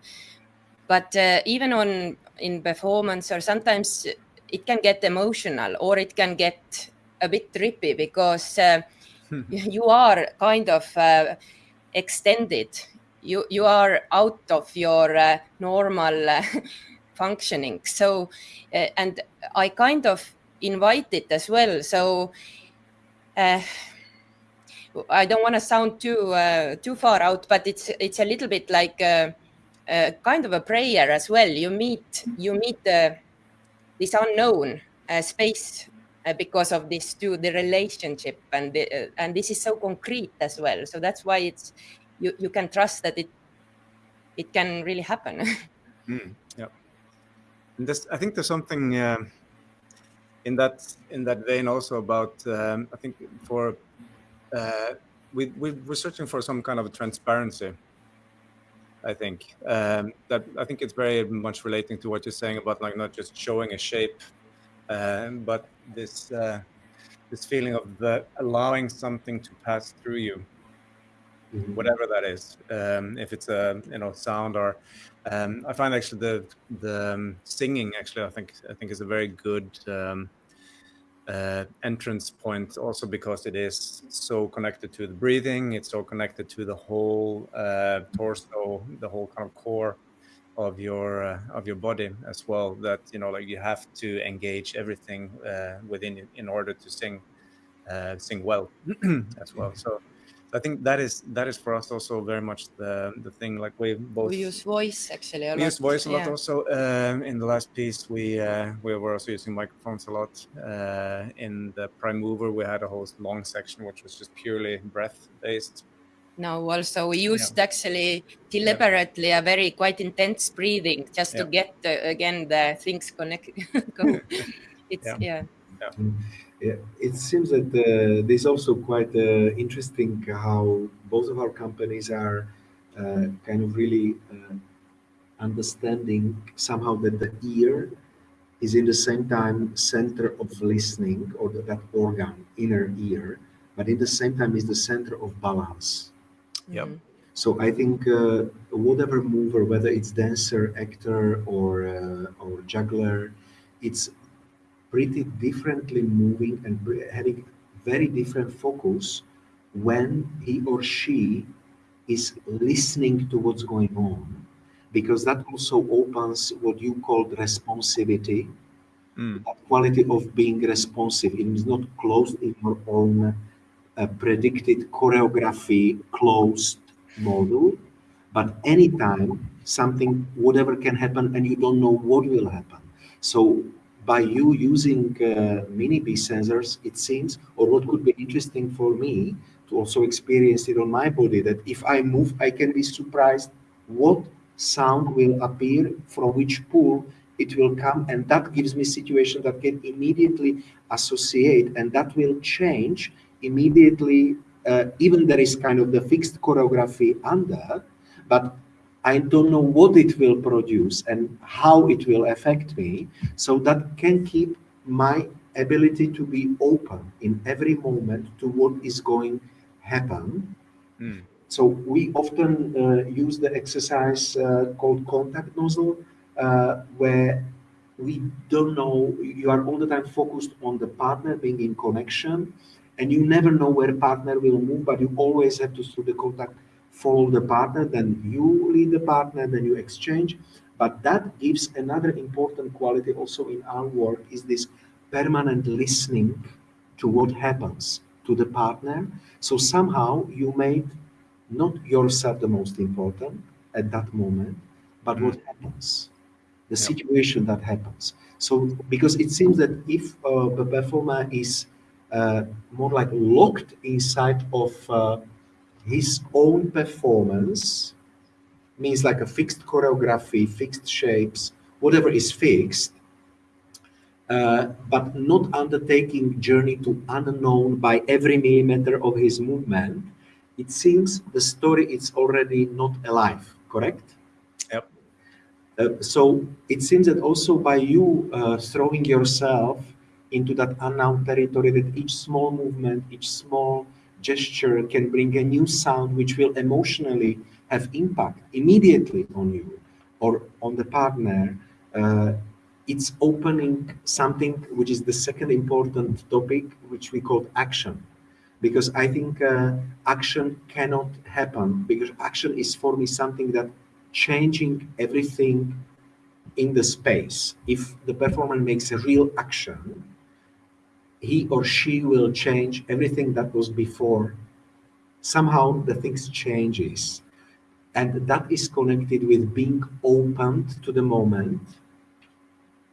But uh, even on in performance or sometimes it can get emotional or it can get a bit trippy because uh, you are kind of uh, extended. You you are out of your uh, normal uh, functioning. So uh, and i kind of invite it as well. So uh, i don't want to sound too too far out but it's it's a little bit like uh, kind of a prayer as well. You meet you meet the this unknown uh, space uh, because of this to the relationship and the, uh, and this is so concrete as well. So that's why it's you you can trust that it it can really happen. mm, yeah, and this I think there's something uh, in that in that vein also about um, I think for uh, we we we're searching for some kind of transparency I think um, that I think it's very much relating to what you're saying about like not just showing a shape, um, but this uh, this feeling of the allowing something to pass through you, mm-hmm. whatever that is. Um, if it's a you know sound or um, I find actually the the um, singing actually I think I think is a very good um, uh, entrance point also because it is so connected to the breathing. It's so connected to the whole uh, torso the whole kind of core of your uh, of your body as well that you know like you have to engage everything uh, within in order to sing uh, sing well as well. So I think that is that is for us also very much the the thing. Like we both we use voice actually. we lot. use voice a lot yeah. also. Um, in the last piece, we uh, we were also using microphones a lot. Uh, in the prime mover, we had a whole long section which was just purely breath based. No, also we used yeah. actually deliberately yeah. a very quite intense breathing just to get the, again the things connected. it's yeah. yeah. Yeah, it seems that uh, there's also quite uh, interesting how both of our companies are uh, kind of really uh, understanding somehow that the ear is in the same time center of listening or the, that organ, inner ear, but in the same time is the center of balance. Yep. So I think uh, whatever mover, whether it's dancer, actor, or uh, or juggler, it's pretty differently moving and having very different focus when he or she is listening to what's going on. Because that also opens what you called responsivity Mm. that quality of being responsive. It is not closed in your own uh, predicted choreography closed model but anytime something whatever can happen and you don't know what will happen. So by you using uh, MiniBee sensors it seems or what could be interesting for me to also experience it on my body that if i move i can be surprised what sound will appear from which pool it will come and that gives me situation that can immediately associate and that will change immediately uh, even there is kind of the fixed choreography under but i don't know what it will produce and how it will affect me so that can keep my ability to be open in every moment to what is going to happen Mm. so we often uh, use the exercise uh, called contact nozzle, uh, where we don't know, you are all the time focused on the partner being in connection, and you never know where partner will move, but you always have to, through the contact, follow the partner, then you lead the partner, then you exchange. But that gives another important quality also in our work is this permanent listening to what happens to the partner. So somehow you made not yourself the most important at that moment, but what happens, the situation that happens. So because it seems that if uh, the performer is uh, more like locked inside of uh, his own performance, means like a fixed choreography, fixed shapes, whatever is fixed, uh, but not undertaking journey to unknown by every millimeter of his movement, it seems the story is already not alive, correct? Yep. Uh, so it seems that also by you uh, throwing yourself into that unknown territory, that each small movement, each small gesture can bring a new sound which will emotionally have impact immediately on you or on the partner. Uh, it's opening something which is the second important topic, which we call action because I think uh, action cannot happen because action is for me something that changing everything in the space. If the performer makes a real action, he or she will change everything that was before. Somehow the things changes. And that is connected with being opened to the moment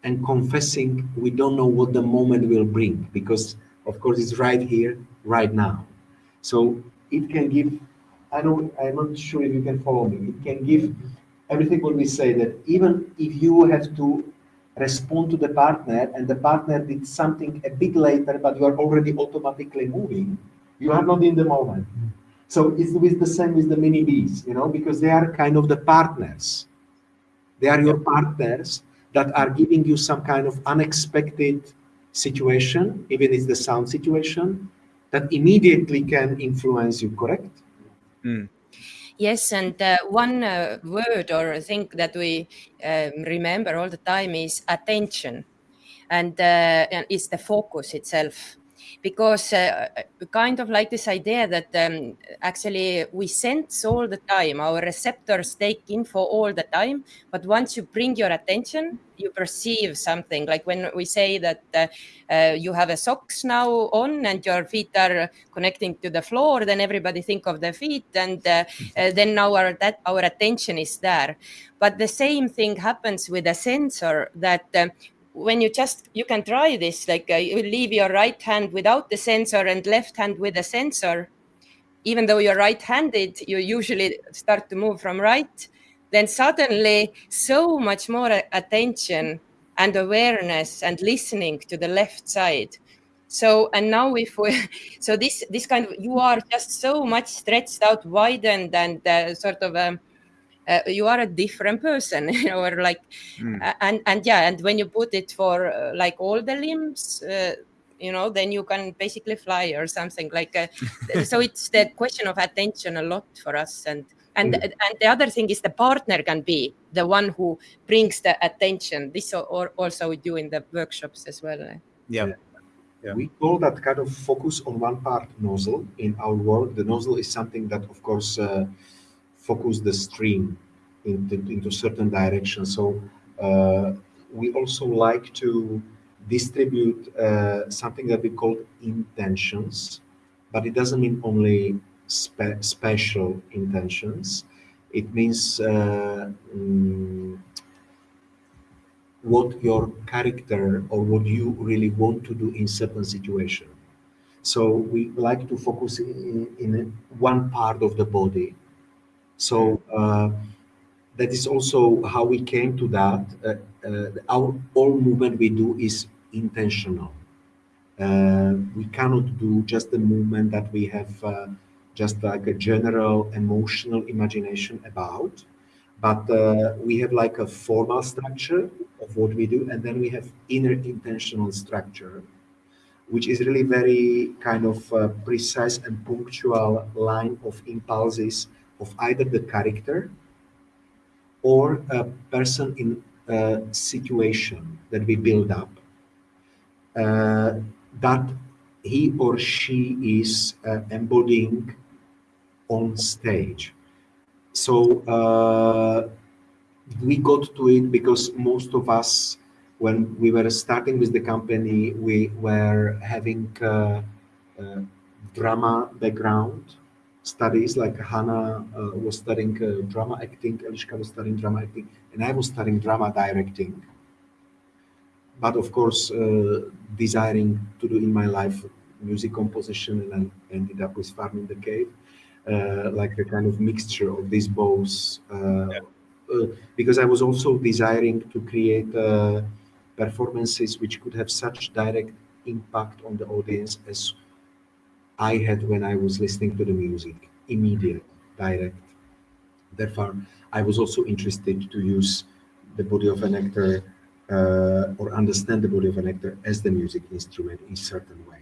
and confessing we don't know what the moment will bring because of course it's right here right now so it can give i don't i'm not sure if you can follow me it can give everything what we say that even if you have to respond to the partner and the partner did something a bit later but you are already automatically moving you are not in the moment so it's with the same with the MiniBees you know because they are kind of the partners they are your partners that are giving you some kind of unexpected situation, even if it's the sound situation, that immediately can influence you, correct? Mm. Yes, and uh, one uh, word or thing that we um, remember all the time is attention, and, uh, it's the focus itself. Because uh, kind of like this idea that um, actually we sense all the time, our receptors take info all the time, but once you bring your attention, you perceive something. Like when we say that uh, uh, you have a socks now on and your feet are connecting to the floor, then everybody think of the feet, and uh, uh, then our that our attention is there. But the same thing happens with a sensor that. When you just you can try this like uh, you leave your right hand without the sensor and left hand with the sensor. Even though you're right-handed you usually start to move from right. Then suddenly so much more attention and awareness and listening to the left side. So and now if we so this this kind of you are just so much stretched out widened and uh, sort of um, uh, you are a different person you know or like Mm. uh, and and yeah and when you put it for uh, like all the limbs uh, you know then you can basically fly or something like uh, so it's the question of attention a lot for us and And, Mm. and the other thing is the partner can be the one who brings the attention. This or, or also we do in the workshops as well. eh? Yeah. Yeah. We call that kind of focus on one part nozzle in our work. The nozzle is something that, of course, uh, focus the stream into, into certain direction. So uh, we also like to distribute uh, something that we call intentions, but it doesn't mean only spe- special intentions. It means uh, mm, what your character or what you really want to do in certain situation. So we like to focus in, in one part of the body. So uh, that is also how we came to that. Uh, uh, our all movement we do is intentional. Uh, we cannot do just the movement that we have uh, just like a general emotional imagination about but uh, we have like a formal structure of what we do and then we have inner intentional structure which is really very kind of uh, precise and punctual line of impulses of either the character or a person in a situation that we build up uh, that he or she is uh, embodying on stage. So uh, we got to it because most of us when we were starting with the company we were having uh, uh, drama background studies like hannah uh, was studying uh, drama acting Eliška was studying drama acting and i was studying drama directing. But of course uh, desiring to do in my life music composition and I ended up with farm in the cave uh, like a kind of mixture of these both uh, uh, because I was also desiring to create uh, performances which could have such direct impact on the audience as I had when I was listening to the music, immediate, direct. Therefore, I was also interested to use the body of an actor uh, or understand the body of an actor as the music instrument in certain way.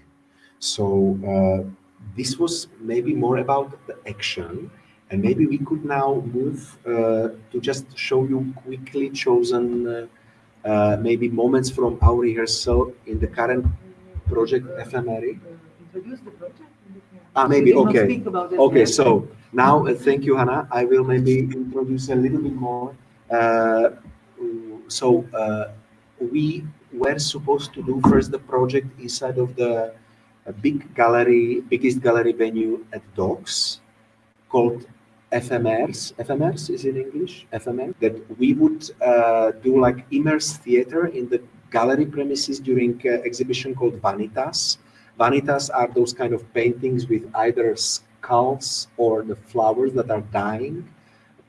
So uh, this was maybe more about the action and maybe we could now move uh, to just show you quickly chosen uh, uh, maybe moments from our rehearsal in the current project Ephemeri. Introduce the project. Ah, maybe, We did not okay. speak about it Okay, so now, uh, thank you, Hannah. I will maybe introduce a little bit more. Uh, so uh, we were supposed to do first the project inside of the big gallery, biggest gallery venue at DOX called FMRs. FMRs is in English, FMR. That we would uh, do like immerse theater in the gallery premises during uh, exhibition called Vanitas. Vanitas are those kind of paintings with either skulls or the flowers that are dying,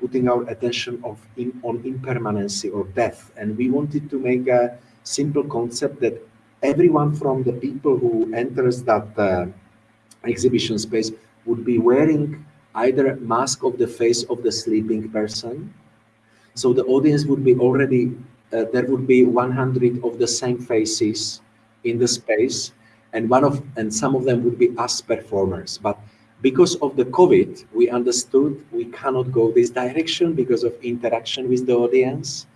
putting our attention of in, on impermanency or death. And we wanted to make a simple concept that everyone from the people who enters that uh, exhibition space would be wearing either mask of the face of the sleeping person. So the audience would be already, uh, there would be 100 of the same faces in the space and one of, and some of them would be us performers. But because of the COVID, we understood we cannot go this direction because of interaction with the audience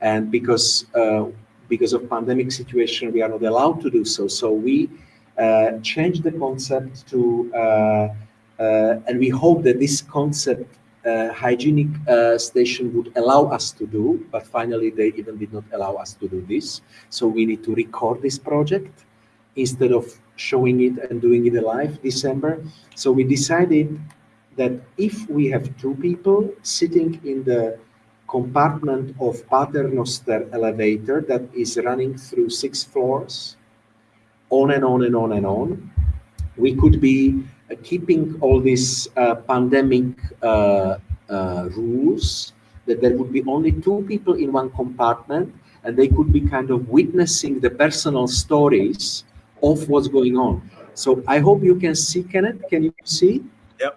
and because uh, because of pandemic situation, we are not allowed to do so. So we uh, changed the concept to, uh, uh, and we hope that this concept, uh, hygienic uh, station would allow us to do, but finally they even did not allow us to do this. So we need to record this project instead of showing it and doing it live December. So we decided that if we have two people sitting in the compartment of Paternoster elevator that is running through six floors, on and on and on and on. We could be uh, keeping all these uh, pandemic uh, uh, rules, that there would be only two people in one compartment, and they could be kind of witnessing the personal stories of what's going on. So I hope you can see, Kenneth. Can you see? Yeah.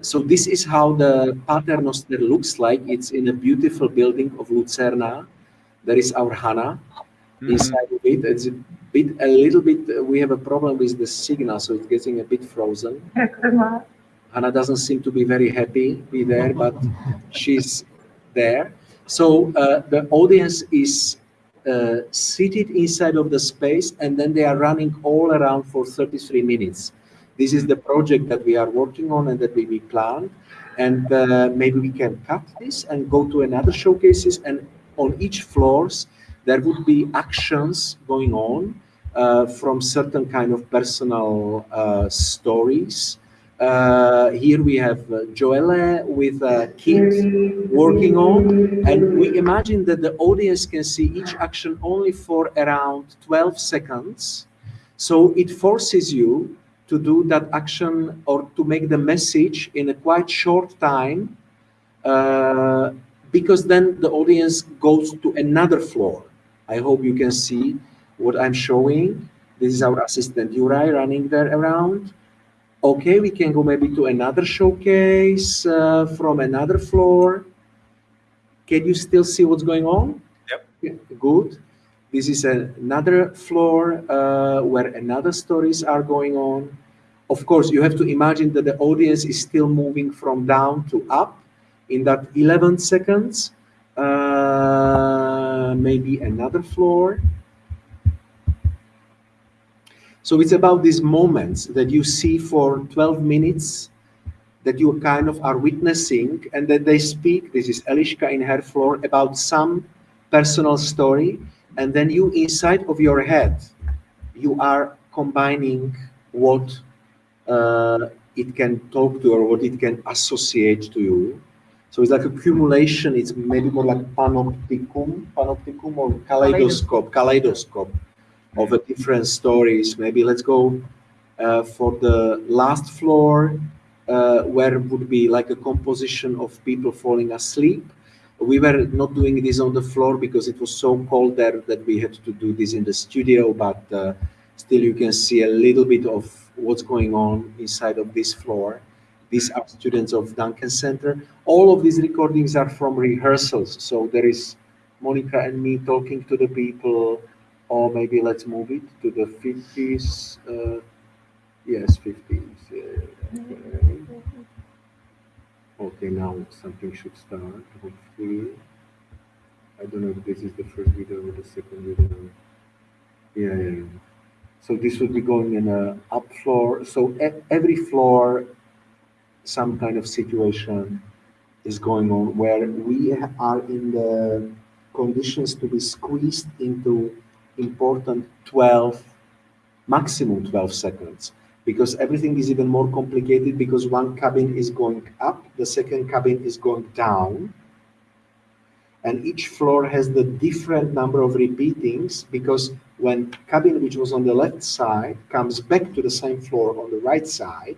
So this is how the Paternoster looks like. It's in a beautiful building of Lucerna. There is our Hannah Mhm. inside of it. It's a bit, a little bit. uh, we have a problem with the signal, so it's getting a bit frozen. Anna doesn't seem to be very happy be there, but she's there. So uh, the audience is uh, seated inside of the space and then they are running all around for 33 minutes. This is the project that we are working on and that we, we planned. And uh, maybe we can cut this and go to another showcases and on each floors, there would be actions going on uh, from certain kind of personal uh, stories. Uh, here we have uh, Joelle with a kid working on, and we imagine that the audience can see each action only for around 12 seconds. So it forces you to do that action or to make the message in a quite short time uh, because then the audience goes to another floor. I hope you can see what I'm showing. This is our assistant Uri running there around. Okay, we can go maybe to another showcase uh, from another floor. Can you still see what's going on? Yep. Yeah, good. This is another floor uh, where another stories are going on. Of course, you have to imagine that the audience is still moving from down to up in that 11 seconds. Uh, maybe another floor. So it's about these moments that you see for 12 minutes that you kind of are witnessing and that they speak, this is Eliška in her floor, about some personal story. And then you inside of your head you are combining what uh, it can talk to or what it can associate to you. So it's like accumulation it's maybe more like panopticum panopticum or kaleidoscope. kaleidoscope of a different stories maybe let's go uh, for the last floor uh, where would be like a composition of people falling asleep we were not doing this on the floor because it was so cold there that we had to do this in the studio, but uh, still you can see a little bit of what's going on inside of this floor. These are students of Duncan Center. All of these recordings are from rehearsals. So there is Monica and me talking to the people, or maybe let's move it to the 50s. Uh, yes, 50s. Okay, now something should start, hopefully. I don't know if this is the first video or the second video. Yeah, yeah, yeah. So this would be going in a up floor. So every floor, some kind of situation is going on where we are in the conditions to be squeezed into important 12, maximum 12 seconds because everything is even more complicated because one cabin is going up, the second cabin is going down, and each floor has the different number of repeatings because when cabin which was on the left side comes back to the same floor on the right side,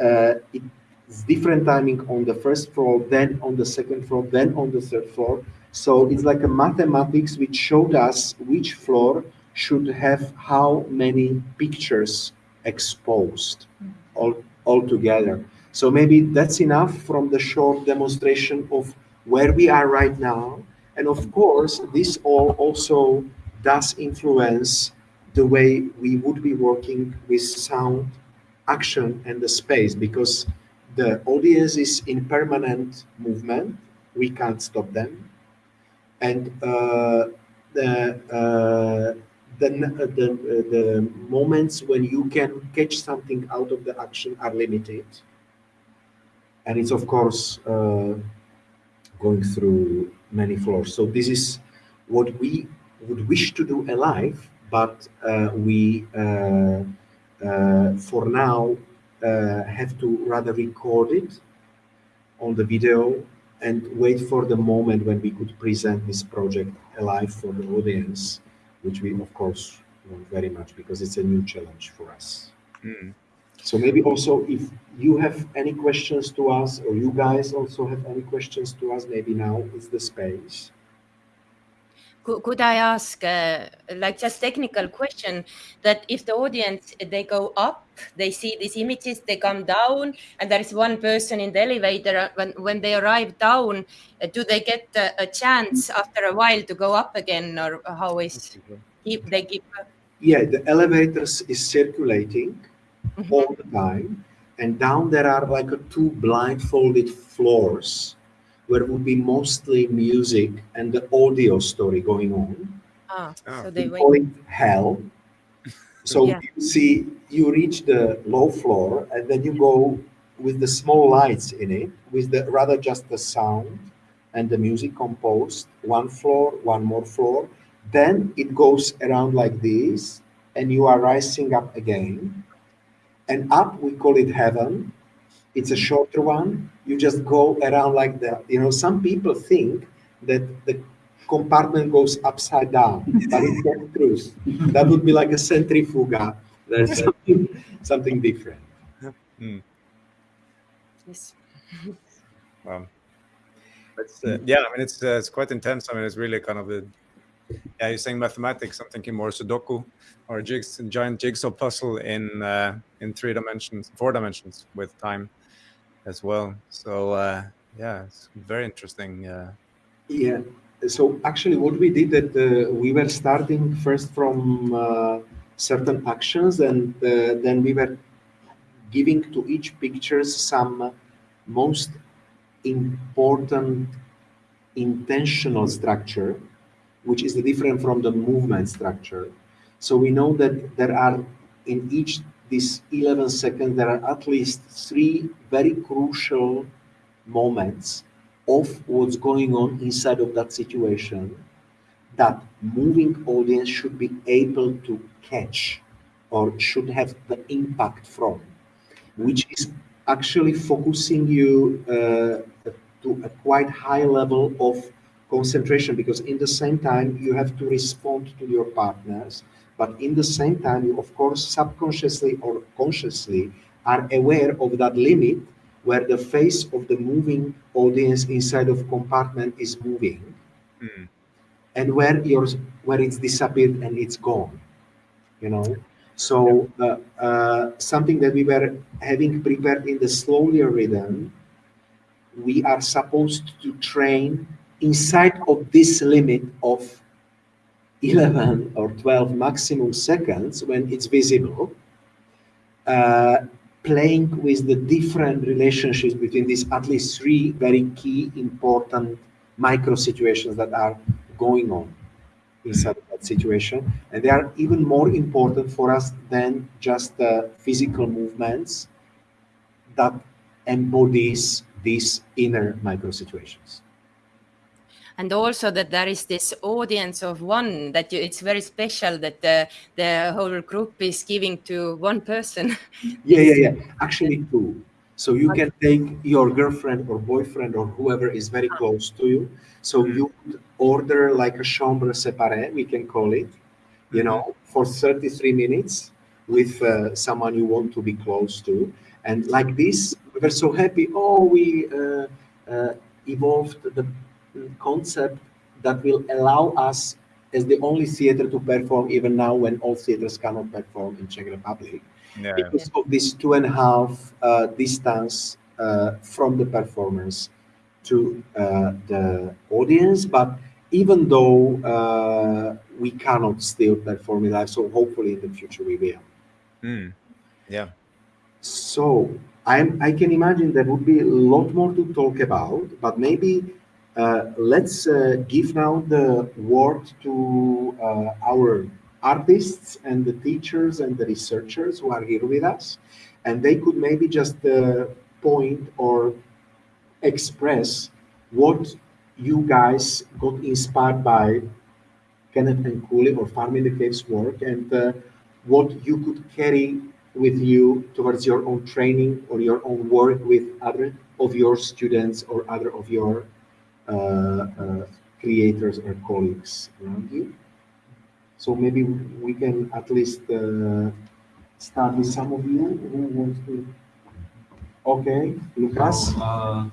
uh, it's different timing on the first floor, then on the second floor, then on the third floor. So it's like a mathematics which showed us which floor should have how many pictures exposed mm. all, all together. So maybe that's enough from the short demonstration of where we are right now. And of course, this all also does influence the way we would be working with sound, action, and the space because the audience is in permanent movement. We can't stop them. And uh, the, uh, the, the, the moments when you can catch something out of the action are limited. And it's, of course, uh, going through many floors. So this is what we would wish to do alive, but uh, we, uh, uh for now, uh, have to rather record it on the video and wait for the moment when we could present this project alive for the audience which we of course want very much because it's a new challenge for us. Mm. So maybe also if you have any questions to us or you guys also have any questions to us, maybe now is the space. Could I ask, uh, like just technical question, that if the audience, they go up, they see these images, they come down, and there is one person in the elevator, uh, when, when they arrive down, uh, do they get a, a, chance after a while to go up again, or how is, keep, they keep? Yeah, the elevators is circulating mm -hmm. all the time. and down there are like a two blindfolded floors where would be mostly music and the audio story going on. Ah, Oh. so they We wait. call it hell. So Yeah. you see, you reach the low floor and then you go with the small lights in it, with the rather just the sound and the music composed, one floor, one more floor. Then it goes around like this, and you are rising up again. And up, we call it heaven. It's a shorter one. You just go around like that. You know, some people think that the compartment goes upside down, but it's not true. That would be like a centrifuga. There's something, something different. Yes. Wow. It's, uh, yeah, I mean, it's uh, it's quite intense. I mean, it's really kind of a yeah. You're saying mathematics. I'm thinking more Sudoku or a jigs, giant jigsaw puzzle in uh, in three dimensions, four dimensions with time as well. So uh, yeah, it's very interesting. Uh, Yeah. So actually, what we did that uh, we were starting first from uh, certain actions, and uh, then we were giving to each pictures some most important intentional structure, which is different from the movement structure. So we know that there are in each this 11 seconds there are at least three very crucial moments of what's going on inside of that situation that moving audience should be able to catch or should have the impact from which is actually focusing you uh, to a quite high level of concentration because in the same time you have to respond to your partners but in the same time you of course subconsciously or consciously are aware of that limit where the face of the moving audience inside of compartment is moving mm, and where yours where it's disappeared and it's gone you know? So uh, uh, something that we were having prepared in the slower rhythm we are supposed to train inside of this limit of 11 or 12 maximum seconds when it's visible uh, playing with the different relationships between these at least three very key important micro situations that are going on inside that situation. And they are even more important for us than just the physical movements that embodies these inner micro situations and also that there is this audience of one that you, it's very special that the, the whole group is giving to one person Yeah, yeah, yeah. Actually, two. So you can take your girlfriend or boyfriend or whoever is very close to you. So you order like a chambre séparée, we can call it, you know, for 33 minutes with uh, someone you want to be close to. And like this, we were so happy. Oh, we uh, uh, evolved the concept that will allow us as the only theater to perform even now when all theaters cannot perform in Czech Republic yeah. because of this two and a half uh, distance uh, from the performers to uh, the audience. But even though uh, we cannot still perform it live, so hopefully in the future we will. Mm, yeah. So I'm, I can imagine there would be a lot more to talk about, but maybe let's uh, give now the word to uh, our artists and the teachers and the researchers who are here with us. And they could maybe just uh, point or express what you guys got inspired by Kenneth and Külli or Farm in the Caves work and uh, what you could carry with you towards your own training or your own work with other of your students or other of your uh, uh, creators or colleagues around you. So maybe we can at least uh, start with some of you who wants to. Okay, Lucas. So, uh,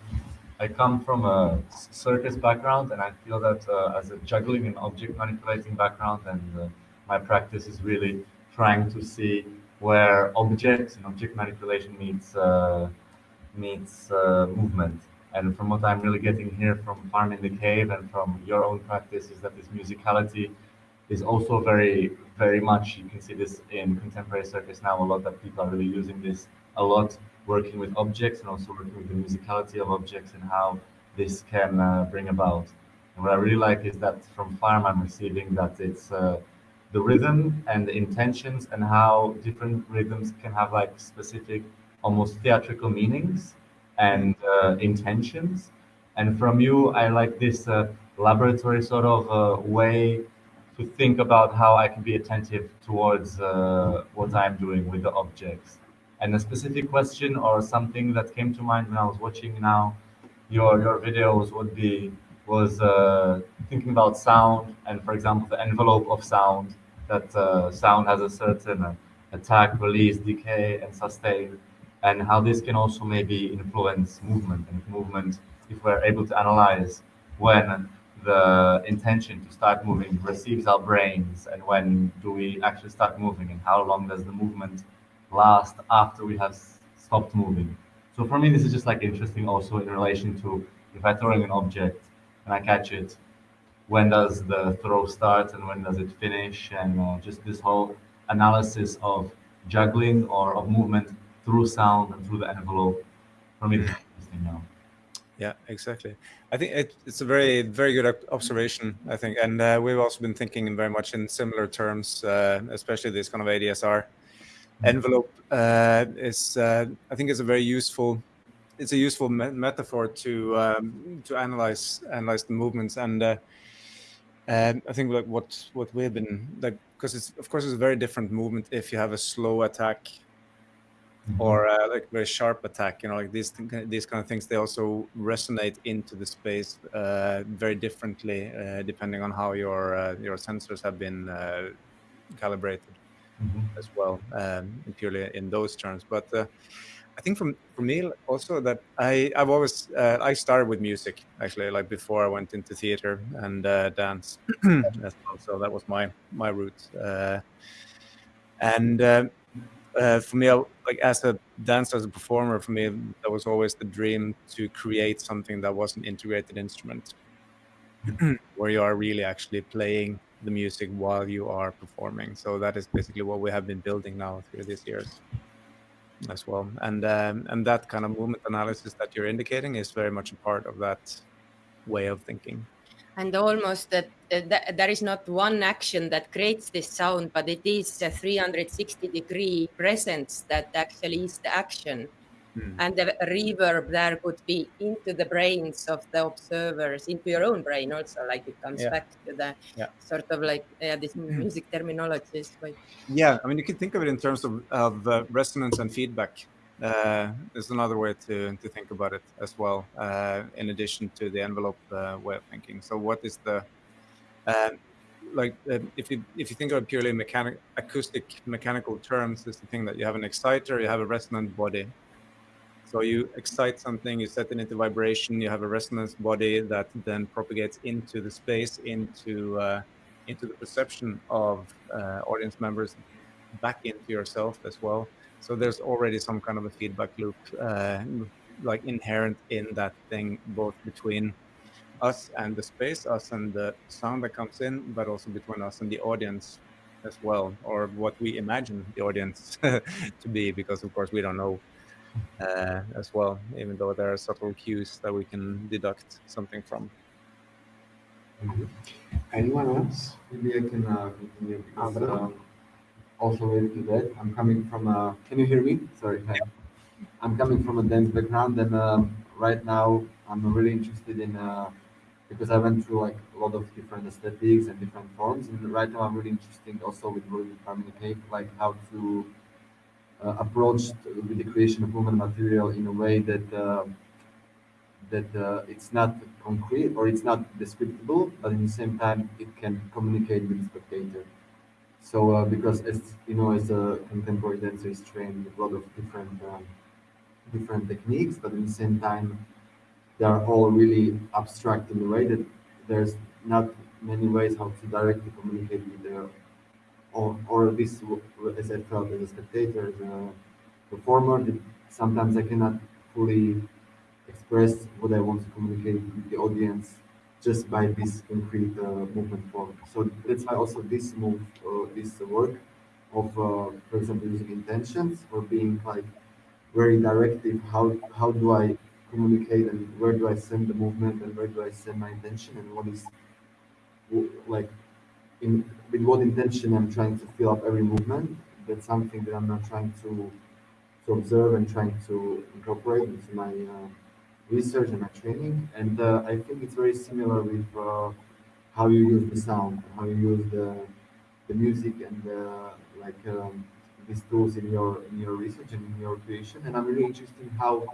I come from a circus background, and I feel that uh, as a juggling and object manipulating background, and uh, my practice is really trying to see where objects and object manipulation meets uh, meets uh, movement. And from what I'm really getting here from Farm in the Cave and from your own practice is that this musicality is also very, very much, you can see this in contemporary circus now a lot, that people are really using this a lot working with objects and also working with the musicality of objects and how this can uh, bring about. And what I really like is that from Farm I'm receiving that it's uh, the rhythm and the intentions and how different rhythms can have like specific, almost theatrical meanings and uh, intentions. And from you, I like this uh, laboratory sort of uh, way to think about how I can be attentive towards uh, what I'm doing with the objects. And a specific question or something that came to mind when I was watching now your your videos would be was uh, thinking about sound and, for example, the envelope of sound. That uh, sound has a certain attack, release, decay, and sustain, and how this can also maybe influence movement and movement. If we're able to analyze when the intention to start moving receives our brains and when do we actually start moving and how long does the movement last after we have stopped moving. So for me, this is just like interesting also in relation to if I'm throwing an object and I catch it, when does the throw start and when does it finish? And uh, just this whole analysis of juggling or of movement through sound and through the envelope. For me, this is interesting now. Yeah, exactly. I think it, it's a very, very good observation. I think, and uh, we've also been thinking in very much in similar terms, uh, especially this kind of ADSR mm-hmm. envelope uh, is. Uh, I think it's a very useful. It's a useful me metaphor to um, to analyze analyze the movements, and uh, I think like what what we've been like because it's of course it's a very different movement if you have a slow attack. Or uh, like very sharp attack you know like these these kind of things they also resonate into the space uh, very differently uh, depending on how your uh, your sensors have been uh, calibrated mm -hmm. as well um, purely in those terms but uh, I think from for me also that I I've always I started with music actually like before I went into theater and dance well. so that was my my route and uh, for me, like as a dancer, as a performer, for me, that was always the dream to create something that was an integrated instrument, where you are really actually playing the music while you are performing. So that is basically what we have been building now through these years as well. And um, and that kind of movement analysis that you're indicating is very much a part of that way of thinking and almost that, that, there is not one action that creates this sound, but it is a 360 degree presence that actually is the action. Mm. And the reverb there could be into the brains of the observers, into your own brain also, like it comes yeah. back to the yeah. sort of like yeah, this hmm. music terminology. Yeah, I mean, you can think of it in terms of, of uh, resonance and feedback uh, is another way to, to think about it as well, uh, in addition to the envelope uh, way of thinking. So what is the, uh, like, uh, if you if you think of purely mechanic, acoustic mechanical terms, is the thing that you have an exciter, you have a resonant body. So you excite something, you set it into vibration, you have a resonance body that then propagates into the space, into uh, into the perception of audience members, back into yourself as well so there's already some kind of a feedback loop, uh, like inherent in that thing, both between us and the space, us and the sound that comes in, but also between us and the audience as well, or what we imagine the audience to be, because of course we don't know uh, as well, even though there are subtle cues that we can deduct something from. Mm -hmm. Anyone else? Maybe I can uh, continue because um, also related to that. I'm coming from a, can you hear me? Sorry. I'm coming from a dance background and um, right now I'm really interested in, uh, because I went through like a lot of different aesthetics and different forms and right now I'm really interested also with working communicate, like how to uh, approach with the creation of movement material in a way that uh, that uh, it's not concrete or it's not descriptible, but in the same time it can communicate with the spectator. So uh, because as you know, as a contemporary dancer is trained a lot of different um, different techniques, but at the same time, they are all really abstract in the way that there's not many ways how to directly communicate with the or, or this as I felt as a spectator, as a performer, sometimes I cannot fully express what I want to communicate with the audience just by this concrete uh, movement form. So that's why also this move, uh, this work of, uh, for example, using intentions or being like very directive. How how do I communicate and where do I send the movement and where do I send my intention and what is like in with what intention I'm trying to fill up every movement. That's something that I'm not trying to to observe and trying to incorporate into my uh, research and my training. And uh, I think it's very similar with uh, how you use the sound, how you use the the music and uh, like um, these tools in your in your research and in your creation. And I'm really interested in how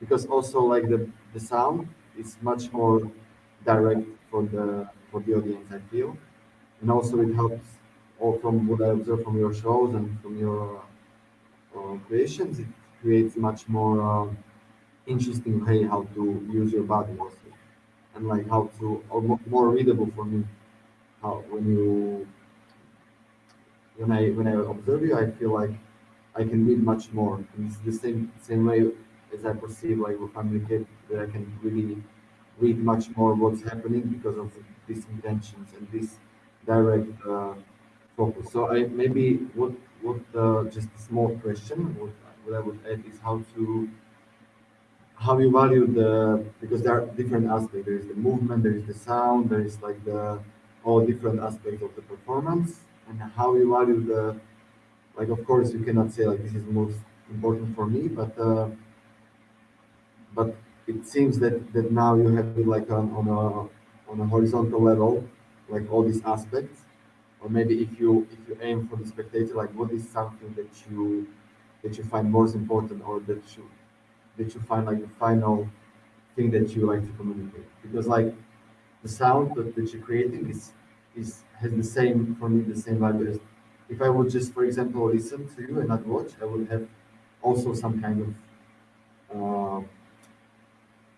because also like the the sound is much more direct for the for the audience. I feel, and also it helps. All from what I observe from your shows and from your uh, creations, it creates much more um, interesting way how to use your body also, and like how to or more readable for me. How when you when I when I observe you, I feel like I can read much more. And it's the same same way as I perceive like with communicate that I can really read much more what's happening because of these intentions and this direct uh, focus. So I maybe what what uh, just a small question what, what I would add is how to how you value the because there are different aspects. There is the movement, there is the sound, there is like the all different aspects of the performance and how you value the like of course you cannot say like this is most important for me but uh, but it seems that that now you have it like on, on a on a horizontal level like all these aspects or maybe if you if you aim for the spectator like what is something that you that you find most important or that you that you find like the final thing that you like to communicate because like the sound that, that you're creating is is has the same for me the same value as if I would just for example listen to you and not watch I would have also some kind of uh,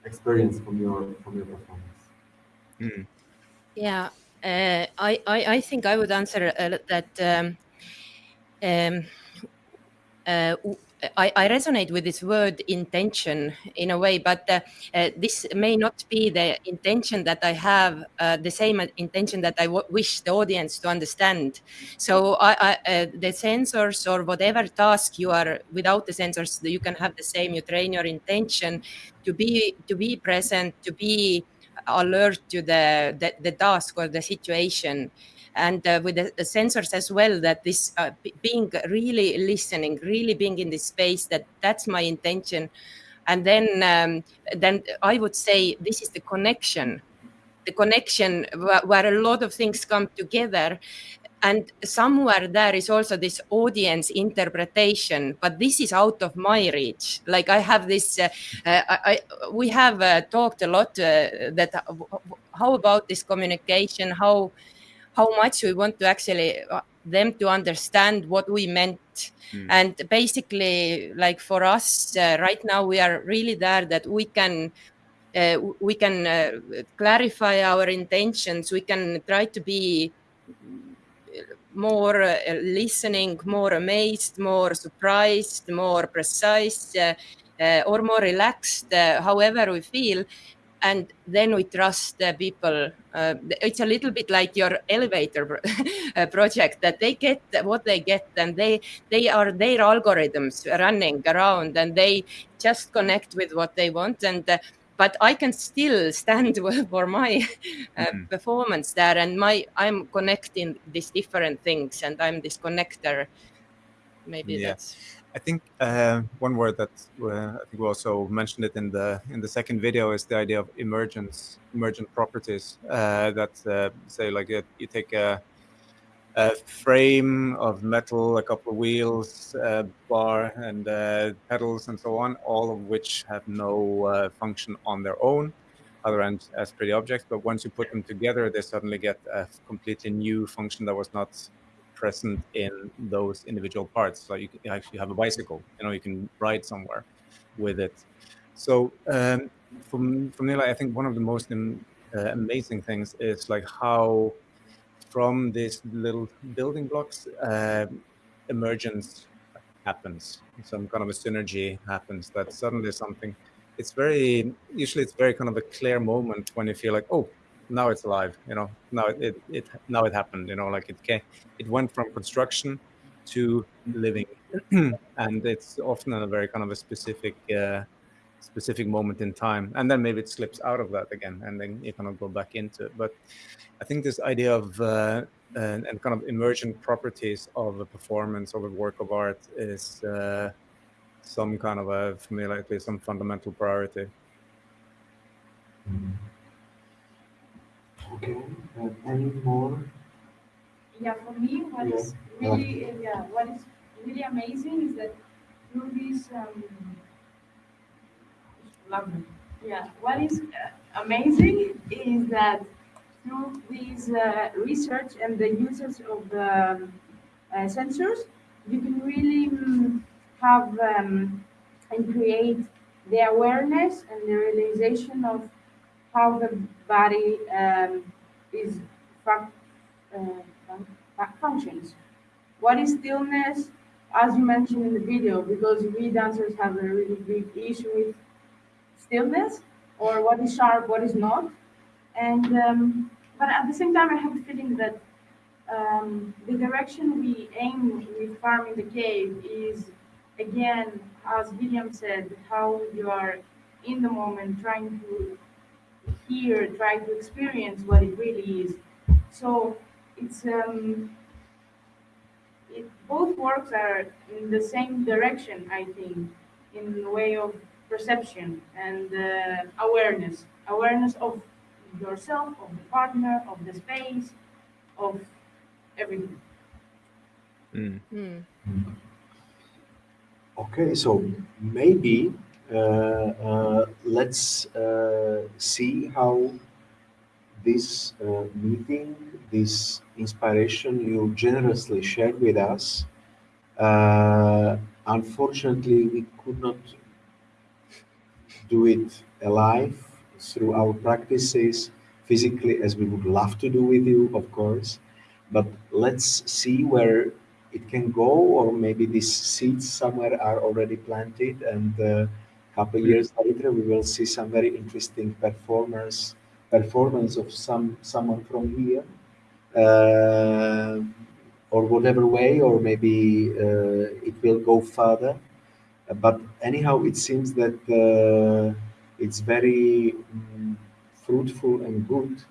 experience from your from your performance. Mm. Yeah, uh, I, I I think I would answer uh, that um, um, uh, I, I, resonate with this word intention in a way, but uh, uh, this may not be the intention that I have, uh, the same intention that I wish the audience to understand. So I, I, uh, the sensors or whatever task you are without the sensors, you can have the same. You train your intention to be to be present, to be alert to the the, the task or the situation and uh, with the, the, sensors as well that this uh, being really listening really being in this space that that's my intention. And then um, then i would say this is the connection the connection where, where a lot of things come together. And somewhere there is also this audience interpretation but this is out of my reach. Like i have this uh, uh, I, we have uh, talked a lot uh, that uh, how about this communication? How how much we want to actually uh, them to understand what we meant. Mm. and basically like for us uh, right now we are really there that we can uh, we can uh, clarify our intentions. We can try to be more uh, listening more amazed more surprised more precise uh, or more relaxed however we feel and then we trust the people. Uh, it's a little bit like your elevator uh, project that they get what they get and they they are their algorithms running around and they just connect with what they want and uh, but I can still stand for my uh, mm-hmm. performance there and my I'm connecting these different things and I'm this connector. Maybe yeah. that's I think uh, one word that uh, I think we also mentioned it in the in the second video is the idea of emergence, emergent properties. Uh, that uh, say like uh, you take a, a, frame of metal, a couple of wheels, a bar, and uh, pedals, and so on, all of which have no function on their own, other than as pretty objects. But once you put them together, they suddenly get a completely new function that was not present in those individual parts. So you, can actually have a bicycle, you know, you can ride somewhere with it. So um, from from Nila, I think one of the most um, uh, amazing things is like how from these little building blocks uh, emergence happens. Some kind of a synergy happens that suddenly something. It's very usually it's very kind of a clear moment when you feel like oh now it's alive you know now it, it, it now it happened you know like it came it went from construction to living, and it's often a very kind of a specific uh, specific moment in time, and then maybe it slips out of that again, and then you kind of go back into it. But I think this idea of uh, and, and, kind of emergent properties of a performance of a work of art is uh, some kind of a, for me, likely some fundamental priority. Okay, uh, any more? Yeah, for me, what Yeah. is really, uh, yeah, what is really amazing is that through this, um, lovely. Yeah, what is uh, amazing is that through this uh, research and the uses of the um, uh, sensors, you can really um, have um, and create the awareness and the realization of how the body um, is uh, functions. What is stillness, as you mentioned in the video, because we dancers have a really big issue with stillness, or what is sharp, what is not. And um, but at the same time, I have the feeling that um, the direction we aim with Farm in the Cave is again, as William said, how you are in the moment trying to hear, try to experience what it really is. So it's um, it, both works are in the same direction, I think, in the way of perception and uh, awareness, awareness of yourself, of the partner, of the space, of everything. Mm. Hmm. Okay, so maybe let's uh, see how this uh, meeting, this inspiration you generously shared with us. Uh, unfortunately, we could not do it alive through our practices physically as we would love to do with you, of course. But let's see where it can go, or maybe these seeds somewhere are already planted, and a couple years later we will see some very interesting performers performance of some someone from here, uh, or whatever way, or maybe uh, it will go further. But anyhow, it seems that uh, it's very mm, fruitful and good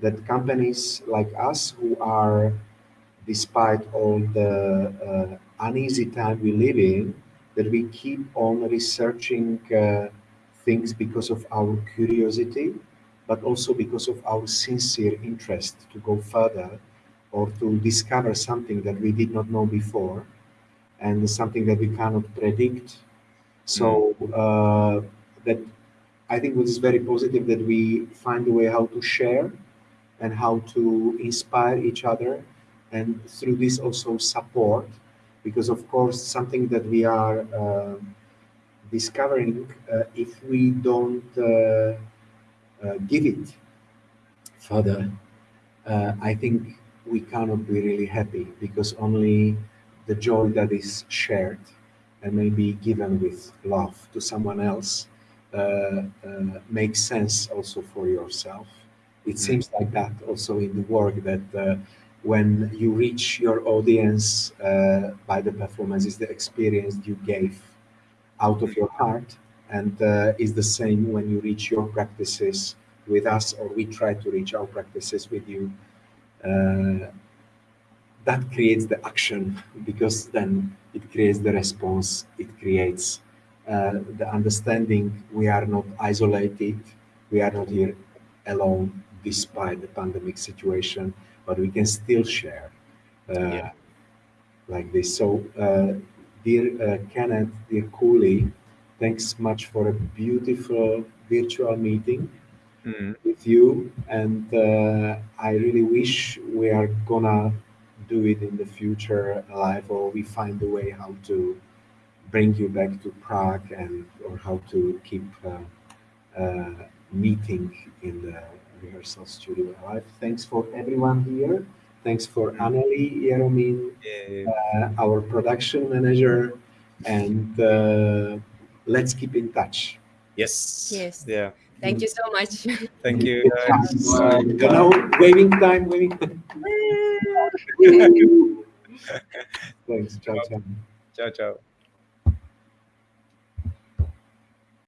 that companies like us who are despite all the uh, uneasy time we live in that we keep on researching uh, things because of our curiosity but also because of our sincere interest to go further or to discover something that we did not know before and something that we cannot predict. So uh, that I think what is very positive that we find a way how to share and how to inspire each other and through this also support because of course something that we are uh, discovering uh, if we don't uh, uh give it further uh, i think we cannot be really happy because only the joy that is shared and maybe given with love to someone else uh, uh, makes sense also for yourself. It seems like that also in the work that uh, when you reach your audience by the performances, the experience you gave out of your heart, and uh, is the same when you reach your practices with us or we try to reach our practices with you. Uh, that creates the action because then it creates the response it creates uh, the understanding we are not isolated, we are not here alone despite the pandemic situation, but we can still share uh, Yeah. like this. So, uh, dear uh, Kenneth, dear Külli, thanks much for a beautiful virtual meeting Mm. with you, and uh, I really wish we are gonna do it in the future live, or we find a way how to bring you back to Prague and or how to keep uh, uh, meeting in the rehearsal studio alive. Thanks for everyone here. Thanks for Anneli Jeromin, uh, our production manager, and uh, let's keep in touch. Yes. Yes. Yeah. Thank you so much. Thank you. guys. You know, waving time, waving time. Thanks. Ciao, ciao. Ciao, ciao.